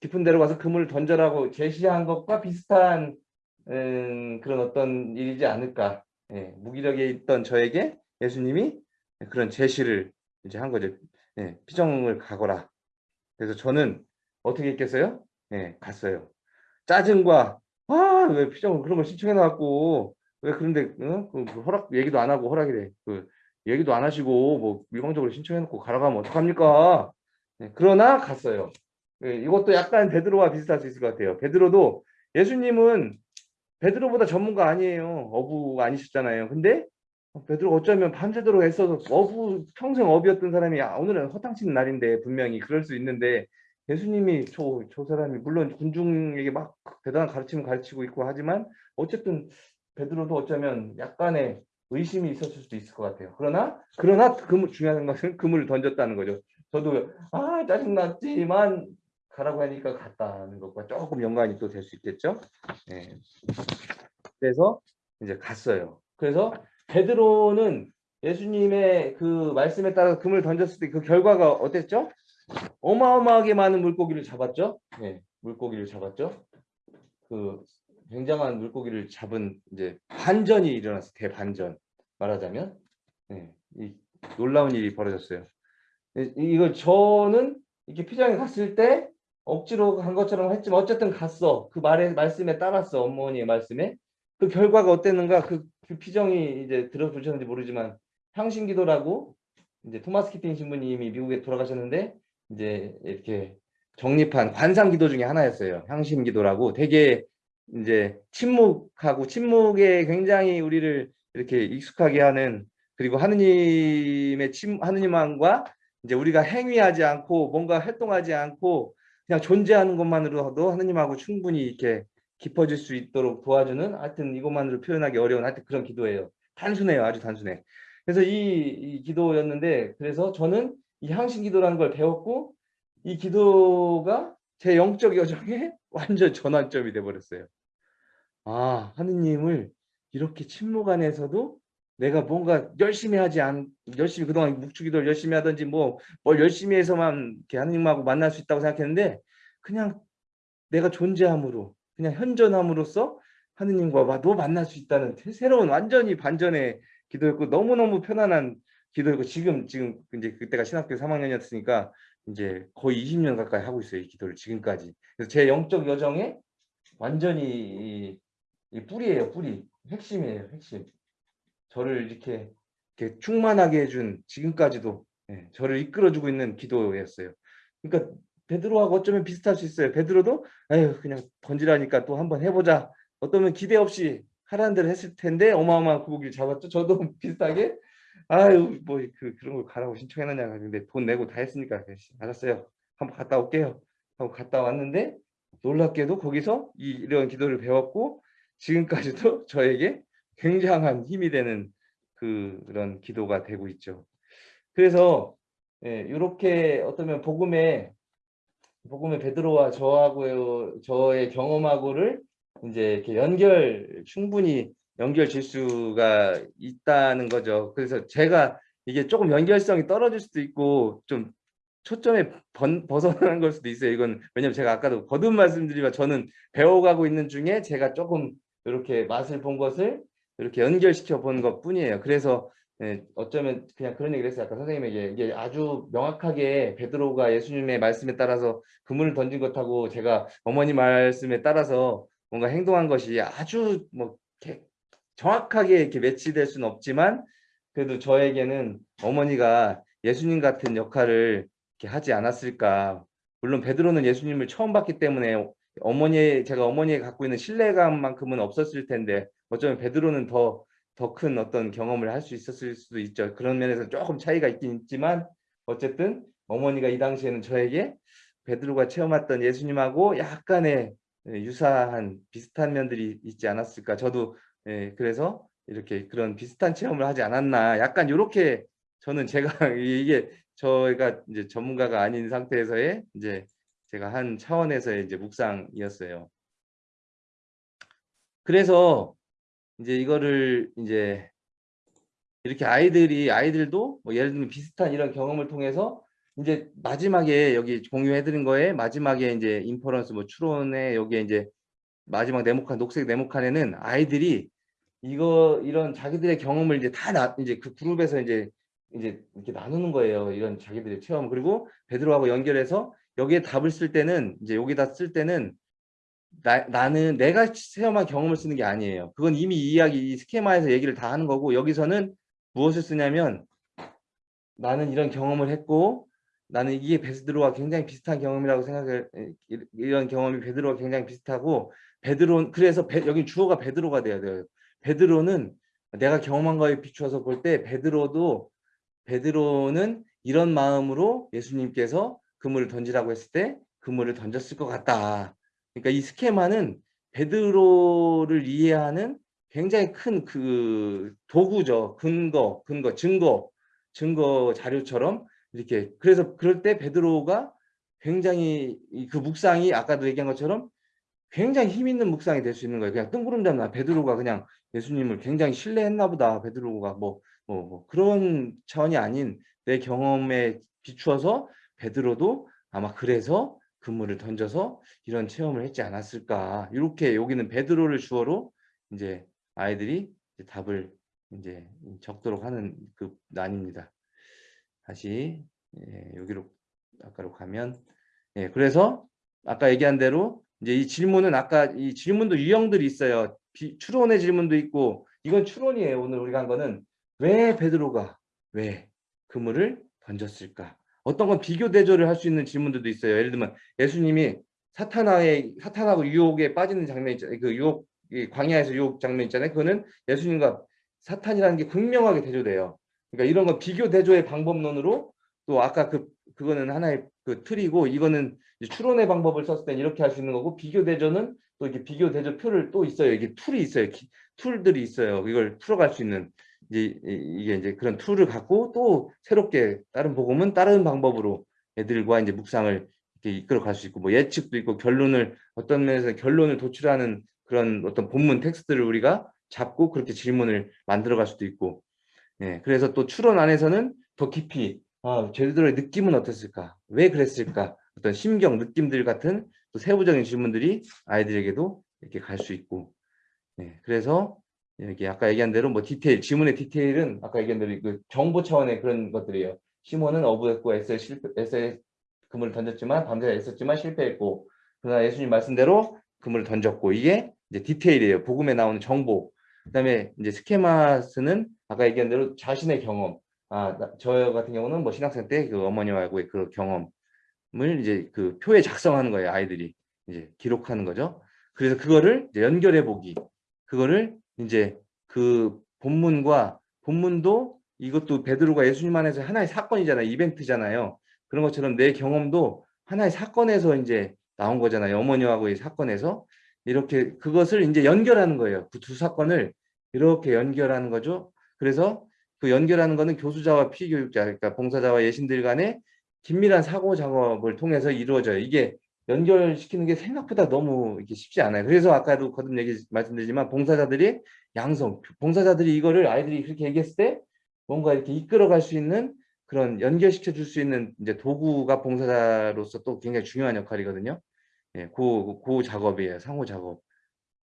깊은 데로 가서 그물을 던져라고 제시한 것과 비슷한 음, 그런 어떤 일이지 않을까. 예, 무기력에 있던 저에게 예수님이 그런 제시를 이제 한 거죠. 예, 피정을 가거라. 그래서 저는 어떻게 했겠어요? 예, 갔어요. 짜증과 아왜 피정 그런 걸 신청해 놨고 왜 그런데 어? 그, 그 허락 얘기도 안 하고 허락이래 그 얘기도 안 하시고 뭐 일방적으로 신청해 놓고 가라 가면 어떡합니까? 네, 그러나 갔어요. 네, 이것도 약간 베드로와 비슷할 수 있을 것 같아요. 베드로도 예수님은 베드로보다 전문가 아니에요. 어부가 아니셨잖아요. 근데 베드로 어쩌면 밤새도록 애써서 어부 평생 어비였던 사람이 아, 오늘은 허탕치는 날인데 분명히 그럴 수 있는데 예수님이 저, 저 사람이 물론 군중에게 막 대단한 가르침을 가르치고 있고 하지만 어쨌든 베드로도 어쩌면 약간의 의심이 있었을 수도 있을 것 같아요. 그러나 그러나 그 중요한 것은 그물을 던졌다는 거죠. 저도 아 짜증났지만 가라고 하니까 갔다는 것과 조금 연관이 또 될 수 있겠죠. 네. 그래서 이제 갔어요. 그래서 베드로는 예수님의 그 말씀에 따라 금을 던졌을 때 그 결과가 어땠죠? 어마어마하게 많은 물고기를 잡았죠. 네, 물고기를 잡았죠. 그 굉장한 물고기를 잡은 이제 반전이 일어났어요. 대반전 말하자면 네, 이 놀라운 일이 벌어졌어요. 이거 저는 이렇게 피장에 갔을 때 억지로 간 것처럼 했지만 어쨌든 갔어. 그 말에 말씀에 따랐어. 어머니의 말씀에. 그 결과가 어땠는가? 그, 그 피정이 이제 들어보셨는지 모르지만 향신기도라고 이제 토마스 키팅 신부님이 미국에 돌아가셨는데 이제 이렇게 정립한 관상기도 중에 하나였어요. 향신기도라고 되게 이제 침묵하고 침묵에 굉장히 우리를 이렇게 익숙하게 하는 그리고 하느님의 침 하느님과 이제 우리가 행위하지 않고 뭔가 활동하지 않고 그냥 존재하는 것만으로도 하느님하고 충분히 이렇게 깊어질 수 있도록 도와주는 하여튼 이것만으로 표현하기 어려운 하여튼 그런 기도예요. 단순해요. 아주 단순해. 그래서 이, 이 기도였는데 그래서 저는 이 향신 기도라는 걸 배웠고 이 기도가 제 영적 여정에 완전 전환점이 돼 버렸어요. 아, 하느님을 이렇게 침묵 안에서도 내가 뭔가 열심히 하지 않 열심히 그동안 묵주기도를 열심히 하든지 뭐 뭘 열심히 해서만 하느님하고 만날 수 있다고 생각했는데 그냥 내가 존재함으로 그냥 현존함으로써 하느님과 너 만날 수 있다는 새로운 완전히 반전의 기도였고 너무너무 편안한 기도였고 지금 지금 이제 그때가 신학교 3학년이었으니까 이제 거의 20년 가까이 하고 있어요 이 기도를 지금까지 그래서 제 영적 여정에 완전히 이, 이 뿌리예요 뿌리 핵심이에요 핵심 저를 이렇게, 이렇게 충만하게 해준 지금까지도 예, 저를 이끌어주고 있는 기도였어요. 그러니까 베드로하고 어쩌면 비슷할 수 있어요. 베드로도 에휴 그냥 던지라니까 또 한번 해보자. 어쩌면 기대 없이 하라는 대로 했을 텐데 어마어마한 구기를 잡았죠. 저도 비슷하게 아유 뭐 그 그런 걸 가라고 신청해놨냐 근데 돈 내고 다 했으니까 알았어요. 한번 갔다 올게요. 하고 갔다 왔는데 놀랍게도 거기서 이런 기도를 배웠고 지금까지도 저에게 굉장한 힘이 되는 그런 기도가 되고 있죠. 그래서 예, 이렇게 어쩌면 복음의 복음의 베드로와 저하고요 저의 경험하고를 이제 이렇게 연결 충분히 연결 질수가 있다는 거죠. 그래서 제가 이게 조금 연결성이 떨어질 수도 있고 좀 초점에 번, 벗어나는 걸 수도 있어요. 이건 왜냐면 제가 아까도 거듭 말씀드리면 저는 배워가고 있는 중에 제가 조금 이렇게 맛을 본 것을 이렇게 연결시켜 본 것 뿐이에요. 그래서 예, 어쩌면 그냥 그런 얘기를 했어요. 아까 선생님에게 이게 아주 명확하게 베드로가 예수님의 말씀에 따라서 그물을 던진 것하고 제가 어머니 말씀에 따라서 뭔가 행동한 것이 아주 뭐 정확하게 이렇게 매치될 수는 없지만 그래도 저에게는 어머니가 예수님 같은 역할을 이렇게 하지 않았을까. 물론 베드로는 예수님을 처음 봤기 때문에 어머니 제가 어머니에 갖고 있는 신뢰감만큼은 없었을 텐데 어쩌면 베드로는 더 더 큰 어떤 경험을 할 수 있었을 수도 있죠. 그런 면에서 조금 차이가 있긴 있지만 어쨌든 어머니가 이 당시에는 저에게 베드로가 체험했던 예수님하고 약간의 유사한 비슷한 면들이 있지 않았을까. 저도 예, 그래서 이렇게 그런 비슷한 체험을 하지 않았나. 약간 이렇게 저는 제가 이게 저희가 이제 전문가가 아닌 상태에서의 이제 제가 한 차원에서의 이제 묵상이었어요. 그래서 이제 이거를 이제 이렇게 아이들이 아이들도 뭐 예를 들면 비슷한 이런 경험을 통해서 이제 마지막에 여기 공유해 드린 거에 마지막에 이제 inference 뭐 추론에 여기에 이제 마지막 네모칸 녹색 네모칸에는 아이들이 이거 이런 자기들의 경험을 이제 다 나, 이제 그 그룹에서 이제 이제 이렇게 나누는 거예요. 이런 자기들의 체험 그리고 베드로하고 연결해서 여기에 답을 쓸 때는 이제 여기다 쓸 때는 나, 나는 내가 체험한 경험을 쓰는 게 아니에요. 그건 이미 이 이야기, 이 schema에서 얘기를 다 하는 거고 여기서는 무엇을 쓰냐면 나는 이런 경험을 했고 나는 이게 베드로와 굉장히 비슷한 경험이라고 생각을 이런 경험이 베드로와 굉장히 비슷하고 베드로 그래서 베, 여기 주어가 베드로가 돼야 돼요. 베드로는 내가 경험한 거에 비추어서 볼 때 베드로도 베드로는 이런 마음으로 예수님께서 그물을 던지라고 했을 때 그물을 던졌을 것 같다. 그러니까 이 스케마는 베드로를 이해하는 굉장히 큰 그 도구죠. 근거, 근거, 증거, 증거 자료처럼 이렇게 그래서 그럴 때 베드로가 굉장히 그 묵상이 아까도 얘기한 것처럼 굉장히 힘 있는 묵상이 될 수 있는 거예요. 그냥 뜬구름 잡나 베드로가 그냥 예수님을 굉장히 신뢰했나 보다. 베드로가 뭐, 뭐, 뭐 그런 차원이 아닌 내 경험에 비추어서 베드로도 아마 그래서 그물을 던져서 이런 체험을 했지 않았을까. 이렇게 여기는 베드로를 주어로 이제 아이들이 이제 답을 이제 적도록 하는 그 난입니다. 다시 예, 여기로 아까로 가면 예, 그래서 아까 얘기한 대로 이제 이 질문은 아까 이 질문도 유형들이 있어요. 비, 추론의 질문도 있고 이건 추론이에요. 오늘 우리가 한 거는 왜 베드로가 왜 그물을 던졌을까? 어떤 건 비교 대조를 할 수 있는 질문들도 있어요. 예를 들면 예수님이 사탄의 사탄하고 유혹에 빠지는 장면 있잖아요. 그 유혹 광야에서 유혹 장면 있잖아요. 그거는 예수님과 사탄이라는 게 극명하게 대조돼요. 그러니까 이런 거 비교 대조의 방법론으로 또 아까 그 그거는 하나의 그 틀이고 이거는 추론의 방법을 썼을 땐 이렇게 할 수 있는 거고 비교 대조는 또 이렇게 비교 대조 표를 또 있어요. 이게 tool이 있어요. 기, tool들이 있어요. 이걸 풀어갈 수 있는 이제 이게 이제 그런 tool을 갖고 또 새롭게 다른 복음은 다른 방법으로 애들과 이제 묵상을 이렇게 이끌어 갈 수 있고 뭐 예측도 있고 결론을 어떤 면에서 결론을 도출하는 그런 어떤 본문 텍스트를 우리가 잡고 그렇게 질문을 만들어 갈 수도 있고 예, 그래서 또 추론 안에서는 더 깊이 아, 베드로의 느낌은 어땠을까? 왜 그랬을까? 어떤 심경, 느낌들 같은 또 세부적인 질문들이 아이들에게도 이렇게 갈 수 있고 예, 그래서 여기 아까 얘기한 대로 뭐 디테일, 지문의 디테일은 아까 얘기한 대로 그 정보 차원의 그런 것들이에요. 시몬은 어부했고 에스에 실패, 에스에 그물을 던졌지만 밤새 애썼지만 실패했고 그러나 예수님 말씀대로 그물을 던졌고 이게 이제 디테일이에요. 복음에 나오는 정보. 그다음에 이제 스케마스는 아까 얘기한 대로 자신의 경험. 아, 저 같은 경우는 뭐 신학생 때 그 어머니와의 그 경험을 이제 그 표에 작성하는 거예요. 아이들이 이제 기록하는 거죠. 그래서 그거를 이제 연결해 보기. 그거를 이제 그 본문과 본문도 이것도 베드로가 예수님 안에서 하나의 사건이잖아요. 이벤트잖아요. 그런 것처럼 내 경험도 하나의 사건에서 이제 나온 거잖아요. 어머니하고의 사건에서 이렇게 그것을 이제 연결하는 거예요. 그 두 사건을 이렇게 연결하는 거죠. 그래서 그 연결하는 거는 교수자와 피교육자, 그러니까 봉사자와 예신들 간의 긴밀한 사고 작업을 통해서 이루어져요. 이게 연결시키는 게 생각보다 너무 이렇게 쉽지 않아요. 그래서 아까도 거듭 얘기 말씀드리지만 봉사자들이 양성, 봉사자들이 이거를 아이들이 그렇게 얘기했을 때 뭔가 이렇게 이끌어갈 수 있는 그런 연결시켜 줄 수 있는 이제 도구가 봉사자로서 또 굉장히 중요한 역할이거든요. 예, 고, 고 작업이에요. 상호 작업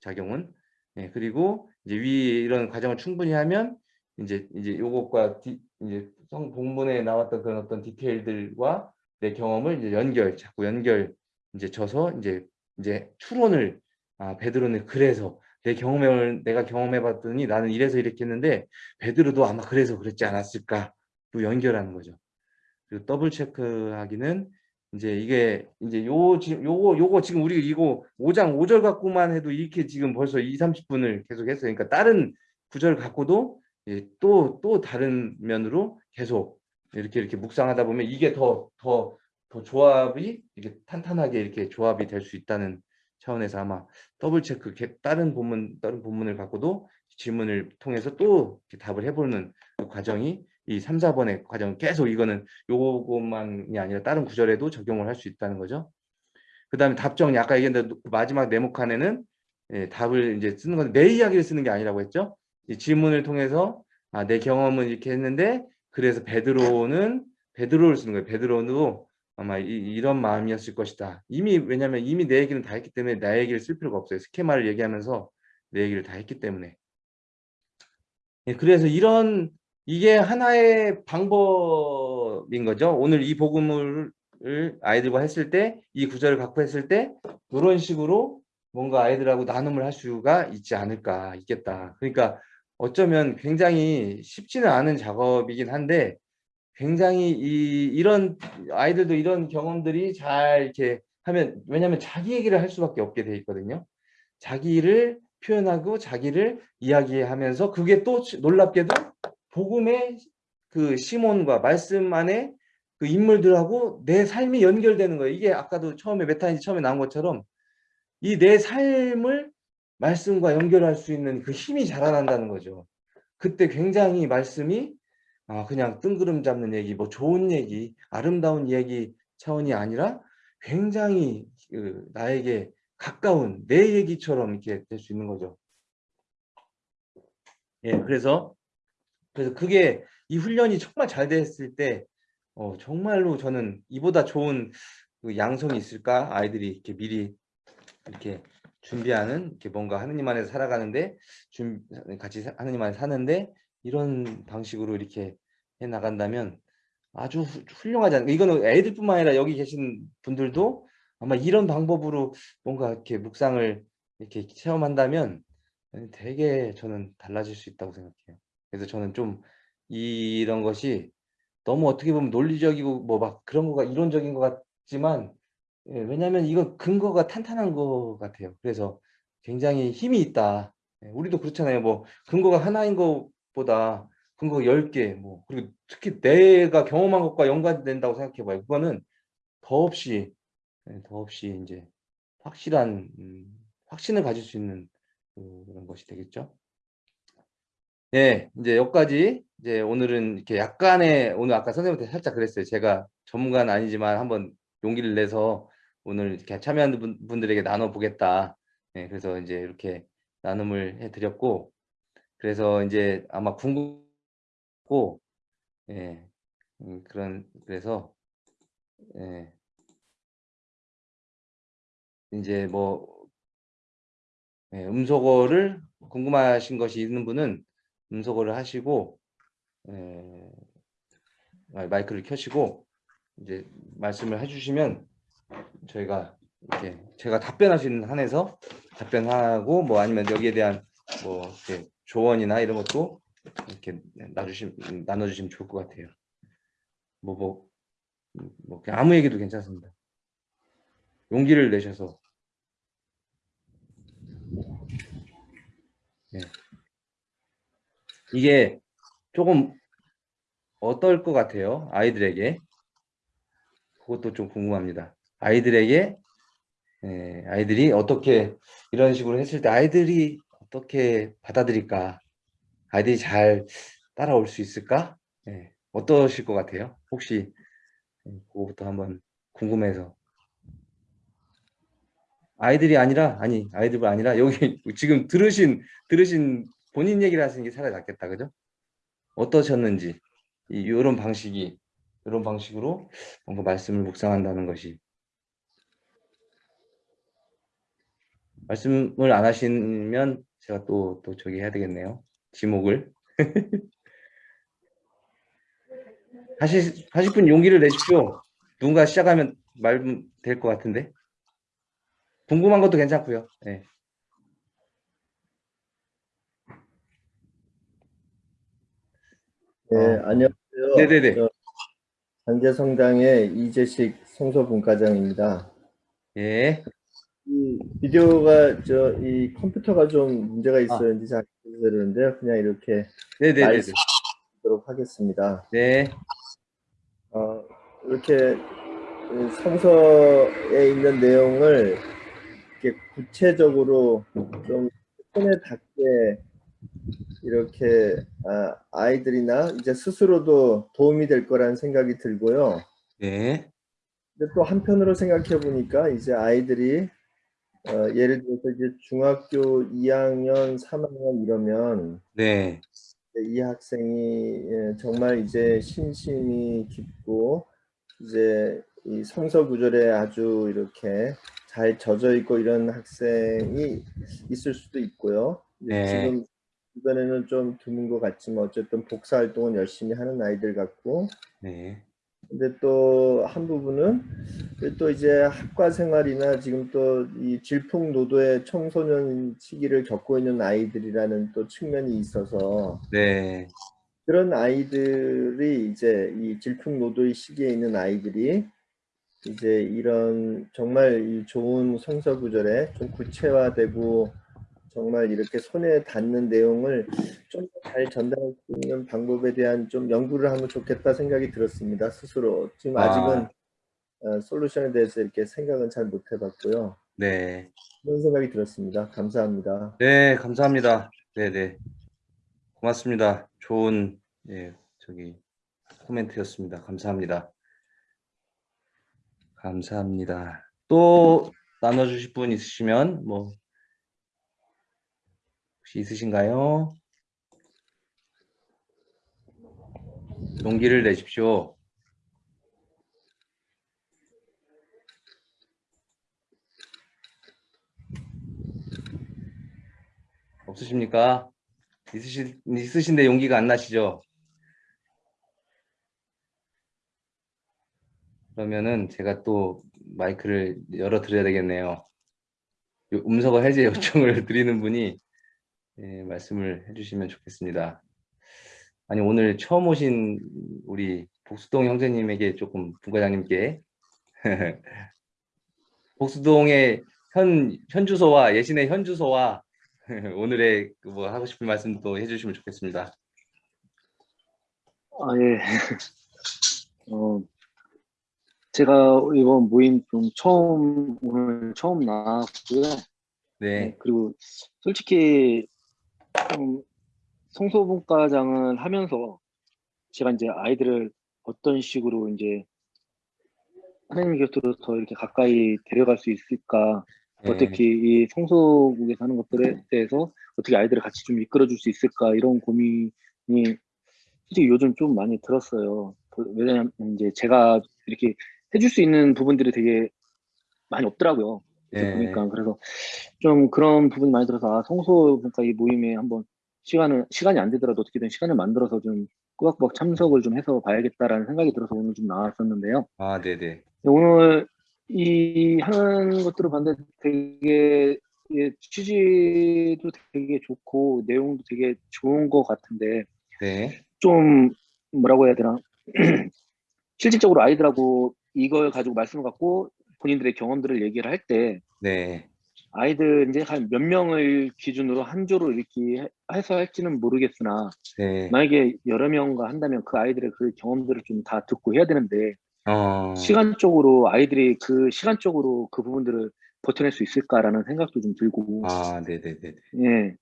작용은. 예, 그리고 이제 위 이런 과정을 충분히 하면 이제 이제 요것과 디, 이제 성 본문에 나왔던 그런 어떤 디테일들과 내 경험을 이제 연결 자꾸 연결 이제 져서 이제 이제 추론을 아 베드로는 그래서 내 경험을 내가 경험해 봤더니 나는 이래서 이렇게 했는데 베드로도 아마 그래서 그랬지 않았을까로 연결하는 거죠. 그리고 double check하기는 이제 이게 이제 요 지금 요거 요거 지금 우리 이거 5장 5절 갖고만 해도 이렇게 지금 벌써 2, 30분을 계속 했어요. 그러니까 다른 구절 갖고도 또또 또 다른 면으로 계속 이렇게 이렇게 묵상하다 보면 이게 더 더 더 조합이 이렇게 탄탄하게 이렇게 조합이 될 수 있다는 차원에서 아마 더블 체크 다른 본문 다른 본문을 갖고도 질문을 통해서 또 답을 해보는 그 과정이 이 3, 4번의 과정 계속 이거는 요것만이 아니라 다른 구절에도 적용을 할 수 있다는 거죠. 그 다음에 답정리 아까 얘기했는데 그 마지막 네모 칸에는 예, 답을 이제 쓰는 건데 내 이야기를 쓰는 게 아니라고 했죠. 이 질문을 통해서 아, 내 경험은 이렇게 했는데 그래서 베드로는 베드로를 쓰는 거예요. 베드로도 아마 이, 런 마음이었을 것이다. 이미 왜냐하면 이미 내 얘기는 다 했기 때문에 나 얘기를 쓸 필요가 없어요. 스케마를 얘기하면서 내 얘기를 다 했기 때문에. 예, 그래서 이런 이게 하나의 방법인 거죠. 오늘 이 복음을 아이들과 했을 때 이 구절을 갖고 했을 때 이런 식으로 뭔가 아이들하고 나눔을 할 수가 있지 않을까 있겠다. 그러니까 어쩌면 굉장히 쉽지는 않은 작업이긴 한데 굉장히 이 이런 아이들도 이런 경험들이 잘 이렇게 하면 왜냐하면 자기 얘기를 할 수밖에 없게 돼 있거든요. 자기를 표현하고 자기를 이야기하면서 그게 또 놀랍게도 복음의 그 시몬과 말씀 안에 그 인물들하고 내 삶이 연결되는 거예요. 이게 아까도 처음에 메타인지 처음에 나온 것처럼 이 내 삶을 말씀과 연결할 수 있는 그 힘이 자라난다는 거죠. 그때 굉장히 말씀이 아 그냥 뜬구름 잡는 얘기, 뭐 좋은 얘기, 아름다운 얘기 차원이 아니라 굉장히 그 나에게 가까운 내 얘기처럼 이렇게 될 수 있는 거죠. 예, 그래서 그래서 그게 이 훈련이 정말 잘 됐을 때 어, 정말로 저는 이보다 좋은 그 양성이 있을까 아이들이 이렇게 미리 이렇게 준비하는 이렇게 뭔가 하느님 안에서 살아가는데 준 같이 하느님 안에 사는데 이런 방식으로 이렇게 해 나간다면 아주 훌륭하지 않을까 이거는 애들뿐만 아니라 여기 계신 분들도 아마 이런 방법으로 뭔가 이렇게 묵상을 이렇게 체험한다면 되게 저는 달라질 수 있다고 생각해요. 그래서 저는 좀 이런 것이 너무 어떻게 보면 논리적이고 뭐 막 그런 거가 이론적인 것 같지만 예 왜냐하면 이건 근거가 탄탄한 것 같아요. 그래서 굉장히 힘이 있다. 예 우리도 그렇잖아요. 뭐 근거가 하나인 것보다 근거가 10개 뭐 그리고 특히 내가 경험한 것과 연관된다고 생각해 봐요. 그거는 더없이 예 더없이 인제 확실한 음 확신을 가질 수 있는 그런 것이 되겠죠. 네. 인제 여기까지 이제 오늘은 이렇게 약간의 오늘 아까 선생님한테 살짝 그랬어요. 제가 전문가는 아니지만 한번 용기를 내서 오늘 이렇게 참여하는 분 분들에게 나눠 보겠다. 예 그래서 인제 이렇게 나눔을 해 드렸고 그래서 인제 아마 궁금고 예. 음 그런 그래서 예. 인제 뭐 예 음소거를 궁금하신 것이 있는 분은 음소거를 하시고 예마 마이크를 켜시고 이제 말씀을 해 주시면 저희가 이렇게 제가 있는 한에서 답변하고 뭐 아니면 여기에 대한 뭐 이렇게 조언이나 이런 것도 이렇게 놔 주시 나눠 주시면 좋을 것 같아요. 뭐 뭐 뭐 아무 얘기도 괜찮습니다. 용기를 내셔서 예. 이게 쪼금 어떨 것 같아요? 아이들에게? 그것도 좀 궁금합니다. 아이들에게 예 아이들이 어떻게 이런 식으로 했을 때 아이들이 어떻게 받아들일까? 아이들이 잘 따라올 수 있을까? 예. 어떠실 것 같아요? 혹시 음 그거부터 한번 궁금해서. 아이들이 아니라 아니 아이들이 아니라 여기 지금 들으신 들으신 본인 얘기를 하시는 게 차라리 낫겠다. 그죠? 어떠셨는지 이 요런 방식이 요런 방식으로 뭔가 말씀을 묵상한다는 것이 말씀을 안 하시면 제가 또, 또 저기 해야 되겠네요. 지목을. 하실 하실 분 용기를 내십시오. 누군가 시작하면 말면 될것 같은데. 궁금한 것도 괜찮고요. 예. 네, 어. 안녕하세요. 네네네. 저 단계성당의 이재식 성서분과장입니다. 예. 이 비디오가 저 이 컴퓨터가 좀 문제가 아. 있었는지 잘 모르겠는데요. 그냥 이렇게 네네네네. 말씀드리도록 하겠습니다. 네. 어, 이렇게 그 성서에 있는 내용을 이렇게 구체적으로 좀 손에 닿게 이렇게 아, 아이들이나 이제 스스로도 도움이 될 거라는 생각이 들고요. 네. 근데 또 한편으로 생각해 보니까 이제 아이들이 어, 예를 들어서 이제 중학교 2학년, 3학년 이러면 네. 이 학생이 예, 정말 이제 신심이 깊고 이제 이 성서 구절에 아주 이렇게 잘 젖어 있고 이런 학생이 있을 수도 있고요. 네. 지금 주변에는 좀 드문 것 같지만 어쨌든 복사 활동은 열심히 하는 아이들 같고 네. 근데 또 한 부분은 또 이제 학과 생활이나 지금 또 이 질풍노도의 청소년 시기를 겪고 있는 아이들이라는 또 측면이 있어서 네. 그런 아이들이 이제 이 질풍노도의 시기에 있는 아이들이 이제 이런 정말 이 좋은 성서 구절에 좀 구체화되고 정말 이렇게 손에 닿는 내용을 좀 잘 전달할 수 있는 방법에 대한 좀 연구를 하면 좋겠다 생각이 들었습니다. 스스로 지금 아. 아직은 어, 솔루션에 대해서 이렇게 생각은 잘 못 해봤고요. 네. 그런 생각이 들었습니다. 감사합니다. 네, 감사합니다. 네, 네. 고맙습니다. 좋은 예, 저기 코멘트였습니다. 감사합니다. 감사합니다. 또 나눠 주실 분 있으시면 뭐 혹시 있으신가요? 용기를 내십시오. 없으십니까? 있으시, 있으신데 용기가 안 나시죠? 그러면은 제가 또 마이크를 열어 드려야 되겠네요. 요- 음성어 해제 요청을 드리는 분이 예, 말씀을 해주시면 좋겠습니다. 아니 오늘 처음 오신 우리 복수동 형제님에게 조금 부과장님께 복수동의 현, 현 주소와 예신의 현 주소와 오늘의 그뭐 하고 싶은 말씀도 해주시면 좋겠습니다. 아, 예. 어, 제가 이번 모임 좀 처음, 오늘 처음 나왔고요. 네, 그리고 솔직히 좀 성소분과장을 하면서 제가 이제 아이들을 어떤 식으로 이제 하나님 곁으로 더 이렇게 가까이 데려갈 수 있을까, 네. 어떻게 이 성소국에서 하는 것들에 대해서 어떻게 아이들을 같이 좀 이끌어줄 수 있을까 이런 고민이 솔직히 요즘 좀 많이 들었어요. 그- 왜냐면 이제 제가 이렇게 해줄 수 있는 부분들이 되게 많이 없더라고요. 네. 보니까 그래서 좀 그런 부분이 많이 들어서 아, 성소분과 이 모임에 한번 시간을 시간이 안 되더라도 어떻게든 시간을 만들어서 좀 꾸박꾸박 참석을 좀 해서 봐야겠다라는 생각이 들어서 오늘 좀 나왔었는데요. 아, 네, 네, 오늘 이 하는 것들을 봤는데 되게 예, 취지도 되게 좋고 내용도 되게 좋은 것 같은데 네, 좀 뭐라고 해야 되나 실질적으로 아이들하고 이걸 가지고 말씀을 갖고 본인들의 경험들을 얘기를 할 때 네, 아이들 이제 한 몇 명을 기준으로 한 조로 이렇게 해- 해서 할지는 모르겠으나 네. 만약에 여러 명과 한다면 그 아이들의 그 경험들을 좀 다 듣고 해야 되는데 어, 시간적으로 아이들이 그 시간적으로 그 부분들을 버텨낼 수 있을까라는 생각도 좀 들고 아, 네, 네, 네, 예.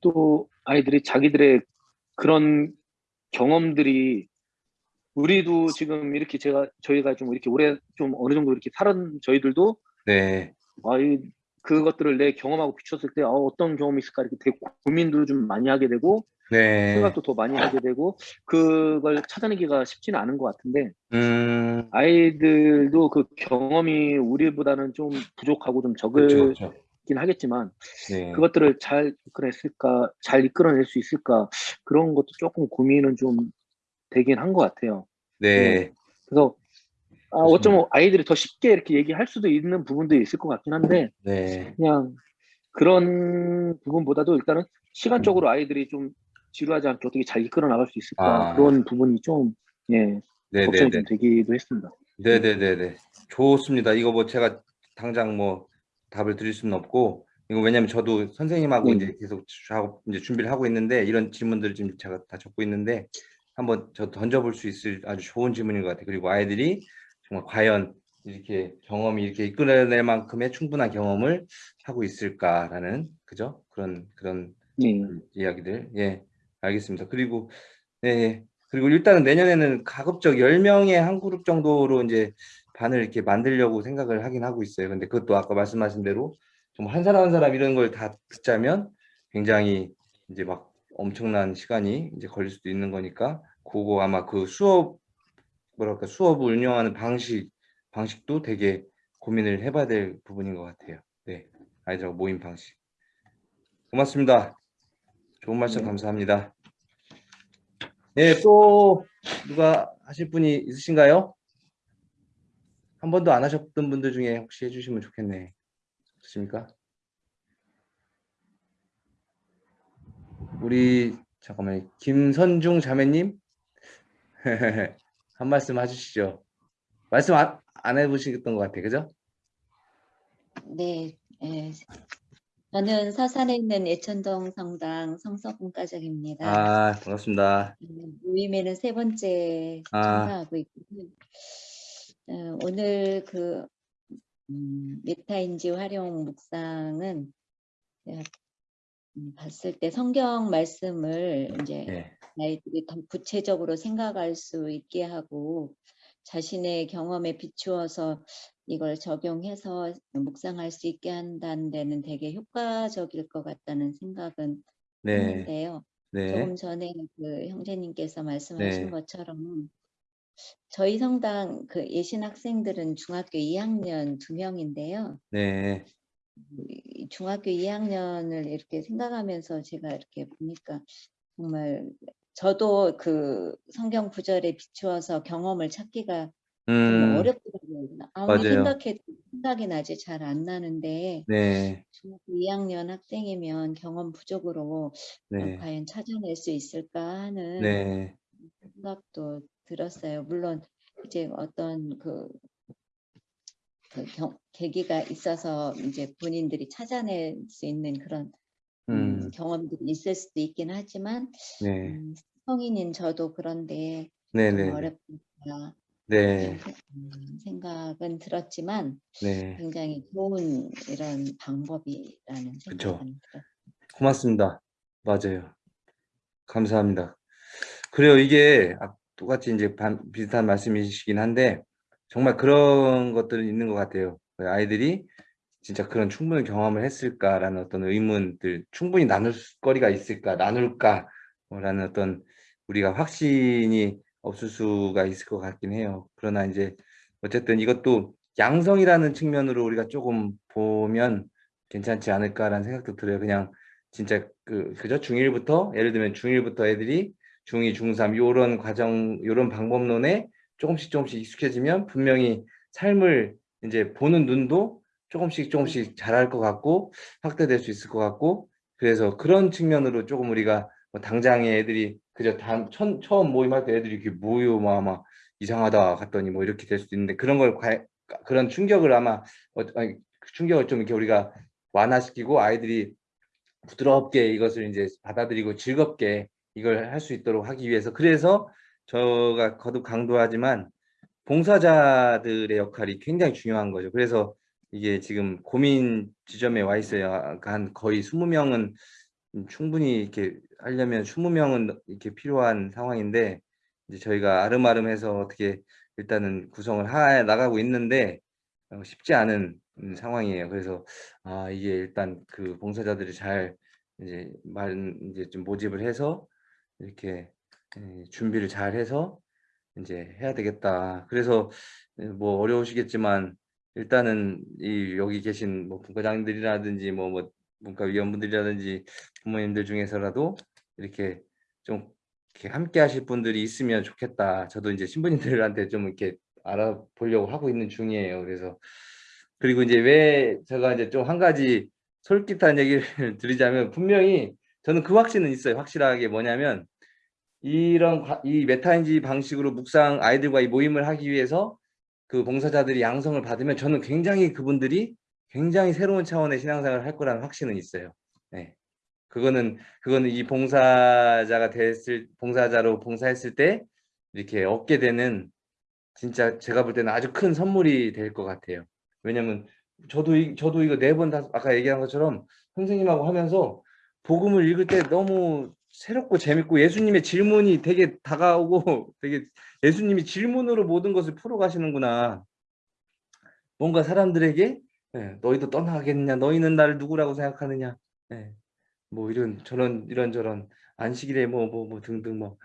또 아이들이 자기들의 그런 경험들이 우리도 지금 이렇게 제가 저희가 좀 이렇게 오래 좀 어느 정도 이렇게 살은 저희들도 네, 아이 그것들을 내 경험하고 비췄을 때 어, 어떤 경험이 있을까? 이렇게 되게 고민도 좀 많이 하게 되고 네. 생각도 더 많이 하게 되고 그걸 찾아내기가 쉽지는 않은 것 같은데 음, 아이들도 그 경험이 우리보다는 좀 부족하고 좀 그렇죠, 적을긴 그렇죠. 하겠지만 네, 그것들을 잘 이끌어냈을까, 잘 이끌어낼 수 있을까? 그런 것도 조금 고민은 좀 되긴 한 것 같아요. 네, 그래서 아, 어쩌면 아이들이 더 쉽게 이렇게 얘기할 수도 있는 부분도 있을 것 같긴 한데 네, 그냥 그런 부분보다도 일단은 시간적으로 아이들이 좀 지루하지 않게 어떻게 잘 이끌어 나갈 수 있을까 아. 그런 부분이 좀 예, 네, 네, 걱정이 네. 좀 되기도 했습니다. 네, 네, 네, 네. 좋습니다. 이거 뭐 제가 당장 뭐 답을 드릴 수는 없고 이거 왜냐면 저도 선생님하고 네. 이제 계속 작업 이제 준비를 하고 있는데 이런 질문들을 지금 제가 다 적고 있는데 한번 저 던져볼 수 있을 아주 좋은 질문인 것 같아요. 그리고 아이들이 정말 과연 이렇게 경험이 이렇게 이끌어낼 만큼의 충분한 경험을 하고 있을까라는 그죠? 그런 그런 예. 이야기들 예 알겠습니다. 그리고 네 그리고 일단은 내년에는 가급적 10명의 한 그룹 정도로 이제 반을 이렇게 만들려고 생각을 하긴 하고 있어요. 근데 그것도 아까 말씀하신 대로 정말 한 사람 한 사람 이런 걸 다 듣자면 굉장히 이제 막 엄청난 시간이 이제 걸릴 수도 있는 거니까 그거 아마 그 수업 뭐랄까 수업을 운영하는 방식 방식도 되게 고민을 해봐야 될 부분인 것 같아요. 네 아이들하고 모임 방식 고맙습니다. 좋은 말씀 네. 감사합니다. 네, 또 누가 하실 분이 있으신가요? 한 번도 안 하셨던 분들 중에 혹시 해주시면 좋겠네. 좋습니까? 우리 잠깐만요. 김선중 자매님 한 말씀 해주시죠. 말씀 안, 안 해보시던 것 같아, 그죠? 네, 예. 저는 서산에 있는 예천동 성당 성서분 가족입니다. 아 반갑습니다. 음, 모임에는 세 번째 아. 참가하고 있고요. 어, 오늘 그 음, 메타인지 활용 묵상은 음, 봤을 때 성경 말씀을 이제 네, 아이들이 더 구체적으로 생각할 수 있게 하고 자신의 경험에 비추어서 이걸 적용해서 묵상할 수 있게 한다는 데는 되게 효과적일 것 같다는 생각은 네, 했는데요. 네, 조금 전에 그 형제님께서 말씀하신 네. 것처럼 저희 성당 그 예신 학생들은 중학교 2학년 두 명인데요. 네, 이 중학교 2학년을 이렇게 생각하면서 제가 이렇게 보니까 정말 저도 그 성경 구절에 비추어서 경험을 찾기가 좀 음, 어렵더라고요. 아무리 맞아요. 생각해도 생각이 나지 잘 안 나는데 네, 중학교 2학년 학생이면 경험 부족으로 네, 과연 찾아낼 수 있을까 하는 네, 생각도 들었어요. 물론 이제 어떤 그, 그 경, 계기가 있어서 이제 본인들이 찾아낼 수 있는 그런 음, 음, 경험들이 있을 수도 있긴 하지만 네, 음, 성인인 저도 그런데 네, 좀 네, 네, 어렵다 네, 음, 생각은 들었지만 네. 굉장히 좋은 이런 방법이라는 그쵸. 생각은 들었어요. 고맙습니다. 맞아요. 감사합니다. 그래요. 이게 아, 똑같이 이제 반- 비슷한 말씀이시긴 한데 정말 그런 것들은 있는 것 같아요. 아이들이 진짜 그런 충분한 경험을 했을까라는 어떤 의문들, 충분히 나눌 거리가 있을까, 나눌까, 라는 어떤 우리가 확신이 없을 수가 있을 것 같긴 해요. 그러나 이제 어쨌든 이것도 양성이라는 측면으로 우리가 조금 보면 괜찮지 않을까라는 생각도 들어요. 그냥 진짜 그 그저 중1부터 예를 들면 중1부터 애들이 중2, 중3 요런 과정 요런 방법론에 조금씩 조금씩 익숙해지면 분명히 삶을 이제 보는 눈도 조금씩 조금씩 자랄 것 같고 확대될 수 있을 것 같고 그래서 그런 측면으로 조금 우리가 뭐 당장에 애들이 그저 단, 천, 처음 모임할 때 애들이 이렇게 뭐요 뭐 아마 이상하다 갔더니 뭐 이렇게 될 수도 있는데 그런 걸 과, 그런 충격을 아마 어, 아니, 그 충격을 좀 이렇게 우리가 완화시키고 아이들이 부드럽게 이것을 이제 받아들이고 즐겁게 이걸 할 수 있도록 하기 위해서 그래서 저가 거듭 강조하지만 봉사자들의 역할이 굉장히 중요한 거죠. 그래서 이게 지금 고민 지점에 와 있어요. 한 거의 20명은 충분히 이렇게 하려면 20명은 이렇게 필요한 상황인데 이제 저희가 아름아름해서 어떻게 일단은 구성을 해 나가고 있는데 어, 쉽지 않은 음, 상황이에요. 그래서 아 이게 일단 그 봉사자들이 잘 이제 말 이제 좀 모집을 해서 이렇게 예, 준비를 잘 해서 이제 해야 되겠다. 그래서 예, 뭐 어려우시겠지만 일단은 이 여기 계신 뭐 분과장들이라든지 뭐, 뭐 문과위원분들이라든지 부모님들 중에서라도 이렇게 좀 이렇게 함께 하실 분들이 있으면 좋겠다. 저도 이제 신부님들한테 좀 이렇게 알아보려고 하고 있는 중이에요. 그래서 그리고 이제 왜 제가 이제 좀 한 가지 솔깃한 얘기를 드리자면 분명히 저는 그 확신은 있어요. 확실하게 뭐냐면 이런 과- 이 메타인지 방식으로 묵상 아이들과 이 모임을 하기 위해서 그 봉사자들이 양성을 받으면 저는 굉장히 그분들이 굉장히 새로운 차원의 신앙생활을 할 거라는 확신은 있어요. 네. 그거는 그거는 이 봉사자가 됐을 봉사자로 봉사했을 때 이렇게 얻게 되는 진짜 제가 볼 때는 아주 큰 선물이 될 것 같아요. 왜냐면 저도 이, 저도 이거 네 번 다 아까 얘기한 것처럼 선생님하고 하면서 복음을 읽을 때 너무 새롭고 재밌고 예수님의 질문이 되게 다가오고 되게 예수님이 질문으로 모든 것을 풀어가시는구나. 뭔가 사람들에게 예, 너희도 떠나가겠느냐, 너희는 나를 누구라고 생각하느냐, 예, 뭐 이런 저런 이런 저런 안식일에 뭐뭐뭐 등등 뭐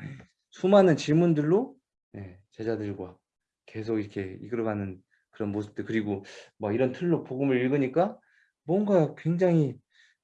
수많은 질문들로 예, 제자들과 계속 이렇게 이끌어가는 그런 모습들. 그리고 뭐 이런 틀로 복음을 읽으니까 뭔가 굉장히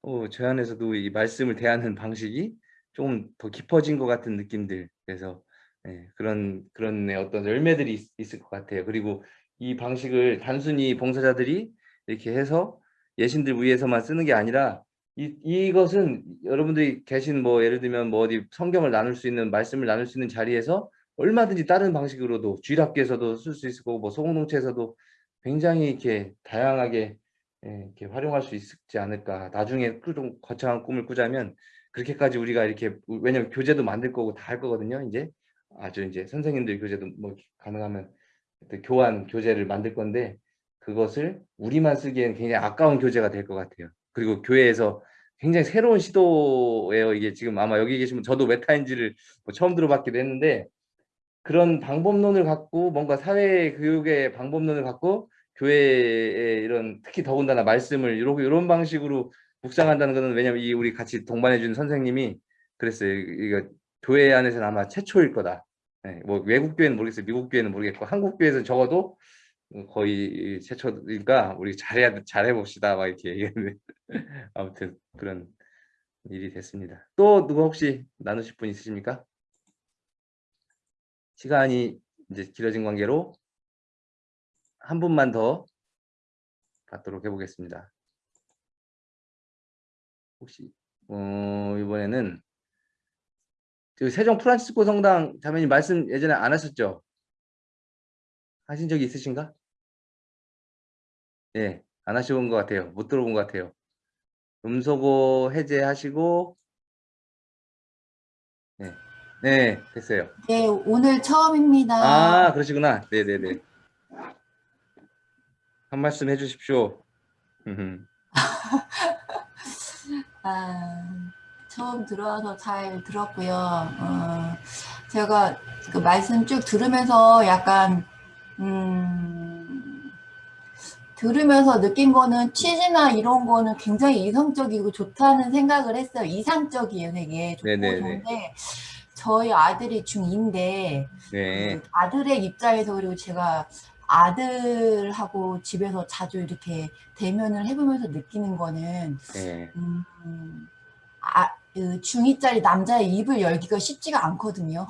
어, 저 안에서도 이 말씀을 대하는 방식이 좀더 깊어진 것 같은 느낌들 그래서 예, 그런 그런 어떤 열매들이 있, 있을 것 같아요. 그리고 이 방식을 단순히 봉사자들이 이렇게 해서 예신들 위해서만 쓰는 게 아니라 이, 이것은 여러분들이 계신 뭐 예를 들면 뭐 어디 성경을 나눌 수 있는 말씀을 나눌 수 있는 자리에서 얼마든지 다른 방식으로도 주일학교에서도 쓸 수 있을 거고 뭐 소공동체에서도 굉장히 이렇게 다양하게 예, 이렇게 활용할 수 있지 않을까 나중에 그좀 거창한 꿈을 꾸자면 그렇게까지 우리가 이렇게 왜냐면 교재도 만들 거고 다 할 거거든요 이제 아주 이제 선생님들 교재도 뭐 가능하면 그 교환 교재를 만들 건데 그것을 우리만 쓰기에는 굉장히 아까운 교재가 될 것 같아요. 그리고 교회에서 굉장히 새로운 시도예요. 이게 지금 아마 여기 계시면 저도 메타인지를 뭐 처음 들어봤기도 했는데 그런 방법론을 갖고 뭔가 사회 교육의 방법론을 갖고 교회에 이런 특히 더군다나 말씀을 이런 이런 방식으로 묵상한다는 것은 왜냐면 이 우리 같이 동반해 준 선생님이 그랬어요. 이거 교회 안에서는 아마 최초일 거다. 네, 뭐 외국 교회는 모르겠어요. 미국 교회는 모르겠고 한국 교회에서 적어도 거의 최초니까 우리 잘해야 잘해 봅시다. 막 이렇게 얘기했는데 아무튼 그런 일이 됐습니다. 또 누가 혹시 나누실 분 있으십니까? 시간이 이제 길어진 관계로 한 분만 더 받도록 해보겠습니다. 혹시 어, 이번에는 그 세종 프란치스코 성당 자매님 말씀 예전에 안 하셨죠? 하신 적이 있으신가? 예, 안 하셔본 것 같아요. 못 들어본 것 같아요. 음소거 해제하시고 네, 네 됐어요. 네, 오늘 처음입니다. 아 그러시구나. 네네네. 한 말씀 해주십시오. 음, 아, 처음 들어와서 잘 들었고요. 어, 제가 그 말씀 쭉 들으면서 약간 음, 들으면서 느낀 거는 취지나 이런 거는 굉장히 이성적이고 좋다는 생각을 했어요. 이상적이에요, 되게 좋고 네네네. 좋은데 저희 아들이 중2인데 네. 그 아들의 입장에서 그리고 제가 아들하고 집에서 자주 이렇게 대면을 해보면서 느끼는 거는 네. 음, 아, 그 중2짜리 남자의 입을 열기가 쉽지가 않거든요.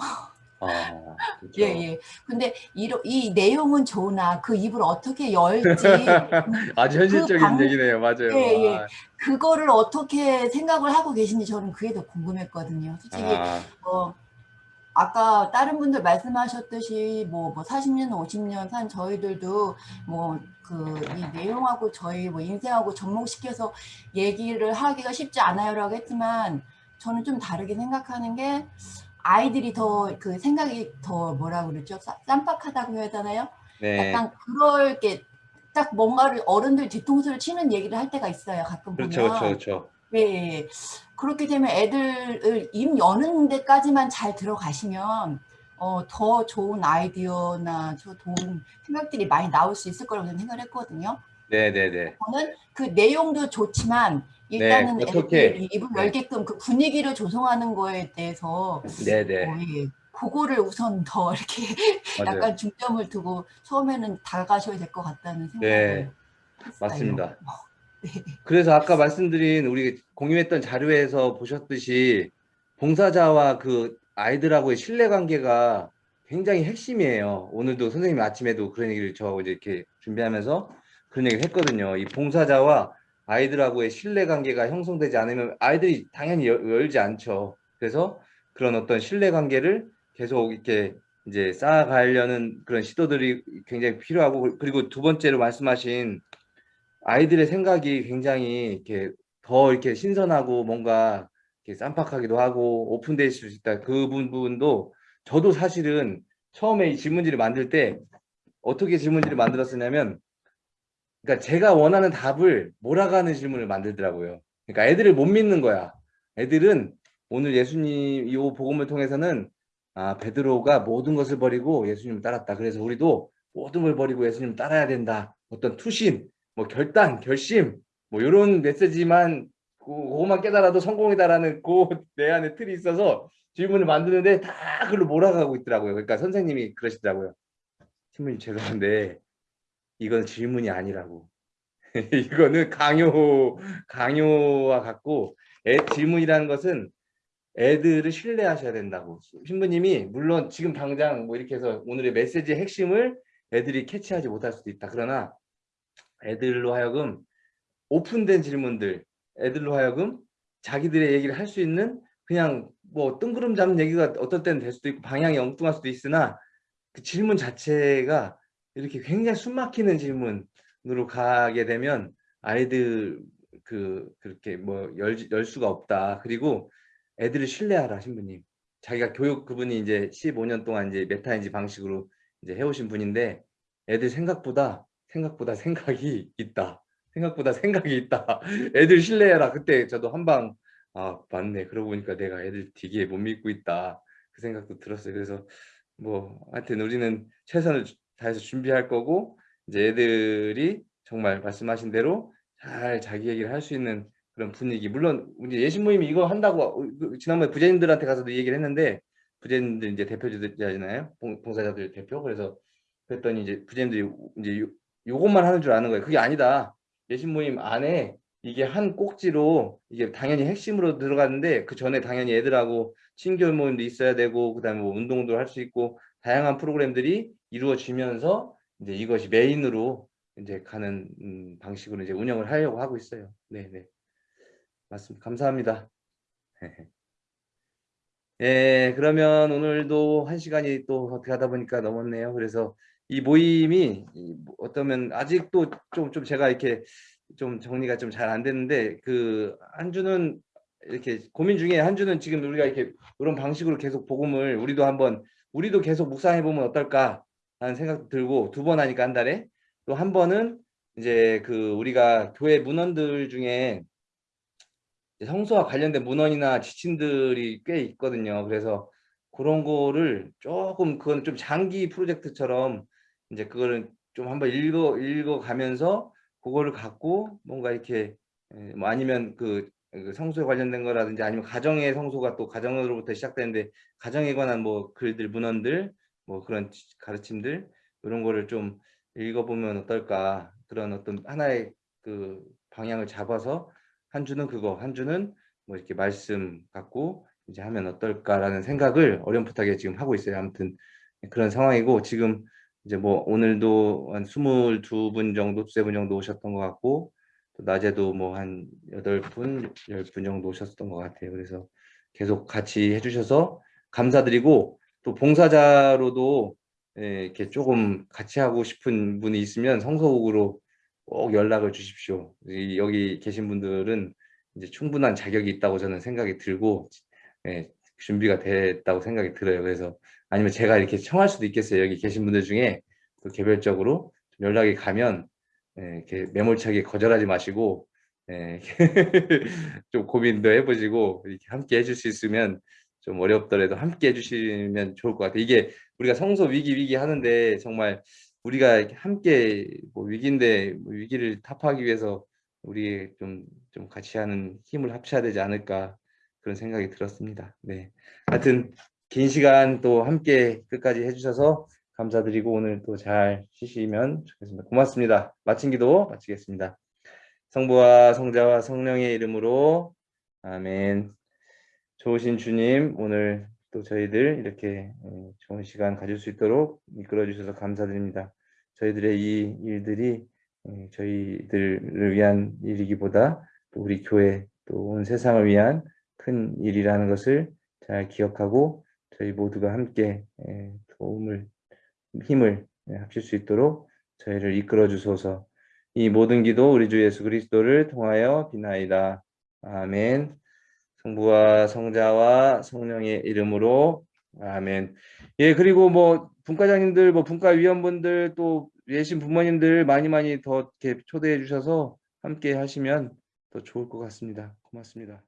아, 그렇죠. 예, 예. 근데 이, 이 내용은 좋으나 그 입을 어떻게 열지, 아주 현실적인 방- 얘기네요. 맞아요. 예, 예. 아, 그거를 어떻게 생각을 하고 계신지 저는 그게 더 궁금했거든요. 솔직히 아, 뭐 아까 다른 분들 말씀하셨듯이 뭐, 뭐 40년, 50년 산 저희들도 뭐 그 이 내용하고 저희 뭐 인생하고 접목시켜서 얘기를 하기가 쉽지 않아요라고 했지만 저는 좀 다르게 생각하는 게 아이들이 더 그 생각이 더 뭐라 그러죠? 쌈- 쌈박하다고 해야 되나요? 네. 약간 그럴 게 딱 뭔가를 어른들 뒤통수를 치는 얘기를 할 때가 있어요. 가끔 그렇죠, 보면. 그렇죠, 그렇죠. 예. 그렇게 되면 애들을 입 여는 데까지만 잘 들어가시면 어, 더 좋은 아이디어나 저 좋은 생각들이 많이 나올 수 있을 거라고 저는 생각을 했거든요. 네, 네, 네. 저는 그 내용도 좋지만 일단은 네? 애들이 입을 네. 열게끔 그 분위기를 조성하는 거에 대해서 네, 네. 어, 예, 그거를 우선 더 이렇게. 약간 중점을 두고 처음에는 다가가셔야 될 것 같다는 생각을 네, 했어요. 맞습니다. 네. 그래서 아까 말씀드린 우리 공유했던 자료에서 보셨듯이 봉사자와 그 아이들하고의 신뢰관계가 굉장히 핵심이에요. 오늘도 선생님이 아침에도 그런 얘기를 저 이제 이렇게 준비하면서 그런 얘기를 했거든요. 이 봉사자와 아이들하고의 신뢰관계가 형성되지 않으면 아이들이 당연히 열, 열지 않죠. 그래서 그런 어떤 신뢰관계를 계속 이렇게 이제 쌓아가려는 그런 시도들이 굉장히 필요하고 그리고 두 번째로 말씀하신 아이들의 생각이 굉장히 이렇게 더 이렇게 신선하고 뭔가 이렇게 쌈박하기도 하고 있을 수 있다. 그 부분도 저도 사실은 처음에 이 질문지를 만들 때 어떻게 질문지를 만들었었냐면 그러니까 제가 원하는 답을 몰아가는 질문을 만들더라고요. 그러니까 애들을 못 믿는 거야. 애들은 오늘 예수님 이 복음을 통해서는 아 베드로가 모든 것을 버리고 예수님을 따랐다. 그래서 우리도 모든 걸 버리고 예수님을 따라야 된다. 어떤 투신, 뭐 결단, 결심, 뭐 이런 메시지만 그- 그거만 깨달아도 성공이다라는 그내 안에 틀이 있어서 질문을 만드는데 다 그걸로 몰아가고 있더라고요. 그러니까 선생님이 그러시더라고요. 신부님 죄송한데 이건 질문이 아니라고. 이거는 강요 강요와 같고 애, 질문이라는 것은 애들을 신뢰하셔야 된다고 신부님이 물론 지금 당장 뭐 이렇게 해서 오늘의 메시지의 핵심을 애들이 캐치하지 못할 수도 있다 그러나 애들로 하여금 오픈된 질문들 애들로 하여금 자기들의 얘기를 할 수 있는 그냥 뭐 뜬구름 잡는 얘기가 어떨 때는 될 수도 있고 방향이 엉뚱할 수도 있으나 그 질문 자체가 이렇게 굉장히 숨막히는 질문으로 가게 되면 아이들 그 그렇게 뭐열 열 수가 없다. 그리고 애들을 신뢰하라 신부님. 자기가 교육 그분이 이제 15년 동안 이제 메타인지 방식으로 이제 해오신 분인데 애들 생각보다 생각보다 생각이 있다. 생각보다 생각이 있다. 애들 신뢰해라. 그때 저도 한방 아 맞네. 그러고 보니까 내가 애들 되게 못 믿고 있다. 그 생각도 들었어요. 그래서 뭐 하여튼 우리는 최선을 다해서 준비할 거고 이제 애들이 정말 말씀하신 대로 잘 자기 얘기를 할 수 있는 그런 분위기 물론 이제 예신 모임이 이거 한다고 그 지난번에 부재님들한테 가서도 얘기를 했는데 부재님들 이제 대표자잖아요 봉- 봉사자들 대표 그래서 그랬더니 이제 부재님들이 이제 요, 요것만 하는 줄 아는 거예요 그게 아니다 예신 모임 안에 이게 한 꼭지로 이게 당연히 핵심으로 들어가는데 그 전에 당연히 애들하고 친교육 모임도 있어야 되고 그다음에 뭐 운동도 할 수 있고 다양한 프로그램들이 이루어지면서 이제 이것이 메인으로 이제 가는 음, 방식으로 이제 운영을 하려고 하고 있어요. 네, 네. 맞습니다. 감사합니다. 예, 그러면 오늘도 한 시간이 또 어떻게 하다 보니까 넘었네요. 그래서 이 모임이 이뭐 어떠면 아직도 좀, 좀 제가 이렇게 좀 정리가 좀 잘 안 됐는데 그 한 주는 이렇게 고민 중에 한 주는 지금 우리가 이렇게 이런 방식으로 계속 복음을 우리도 한번 우리도 계속 묵상해 보면 어떨까 하는 생각도 들고 두 번 하니까 한 달에 또 한 번은 이제 그 우리가 교회 문헌들 중에 성서와 관련된 문헌이나 지침들이 꽤 있거든요. 그래서 그런 거를 조금 그건 좀 장기 프로젝트처럼 이제 그거를 좀 한번 읽어 읽어 가면서 그거를 갖고 뭔가 이렇게 에, 뭐 아니면 그, 그 성소에 관련된 거라든지 아니면 가정의 성소가 또 가정으로부터 시작되는데 가정에 관한 뭐 글들 문헌들 뭐 그런 지- 가르침들 이런 거를 좀 읽어보면 어떨까 그런 어떤 하나의 그 방향을 잡아서 한 주는 그거 한 주는 뭐 이렇게 말씀 갖고 이제 하면 어떨까라는 생각을 어렴풋하게 지금 하고 있어요. 아무튼 그런 상황이고 지금 이제 뭐 오늘도 한 22분 정도, 두세 분 정도 오셨던 것 같고 또 낮에도 뭐 한 8분, 10분 정도 오셨던 것 같아요. 그래서 계속 같이 해주셔서 감사드리고 또 봉사자로도 예, 이렇게 조금 같이 하고 싶은 분이 있으면 성서국으로 꼭 연락을 주십시오. 이- 여기 계신 분들은 이제 충분한 자격이 있다고 저는 생각이 들고 예, 준비가 됐다고 생각이 들어요. 그래서 아니면 제가 이렇게 청할 수도 있겠어요. 여기 계신 분들 중에 또 개별적으로 좀 연락이 가면 예, 이렇게 매몰차게 거절하지 마시고 예, 좀 고민도 해보시고 이렇게 함께 해줄 수 있으면 좀 어렵더라도 함께 해주시면 좋을 것 같아요. 이게 우리가 성소 위기 위기 하는데 정말 우리가 함께 뭐 위기인데 뭐 위기를 타파하기 위해서 우리 좀, 좀 같이 하는 힘을 합쳐야 되지 않을까 그런 생각이 들었습니다. 네. 하여튼 긴 시간 또 함께 끝까지 해주셔서 감사드리고 오늘 또 잘 쉬시면 좋겠습니다. 고맙습니다. 마친 기도 마치겠습니다. 성부와 성자와 성령의 이름으로 아멘. 좋으신 주님 오늘 또 저희들 이렇게 어, 좋은 시간 가질 수 있도록 이끌어 주셔서 감사드립니다. 저희들의 이 일들이 어, 저희들을 위한 일이기보다 또 우리 교회 또 온 세상을 위한 큰 일이라는 것을 잘 기억하고 저희 모두가 함께 에, 도움을 힘을 에, 합칠 수 있도록 저희를 이끌어 주소서. 이 모든 기도 우리 주 예수 그리스도를 통하여 비나이다. 아멘. 성부와 성자와 성령의 이름으로 아멘. 예 그리고 뭐 분과장님들 뭐 분과위원분들 또 예신 부모님들 많이 많이 더 이렇게 초대해 주셔서 함께 하시면 더 좋을 것 같습니다. 고맙습니다.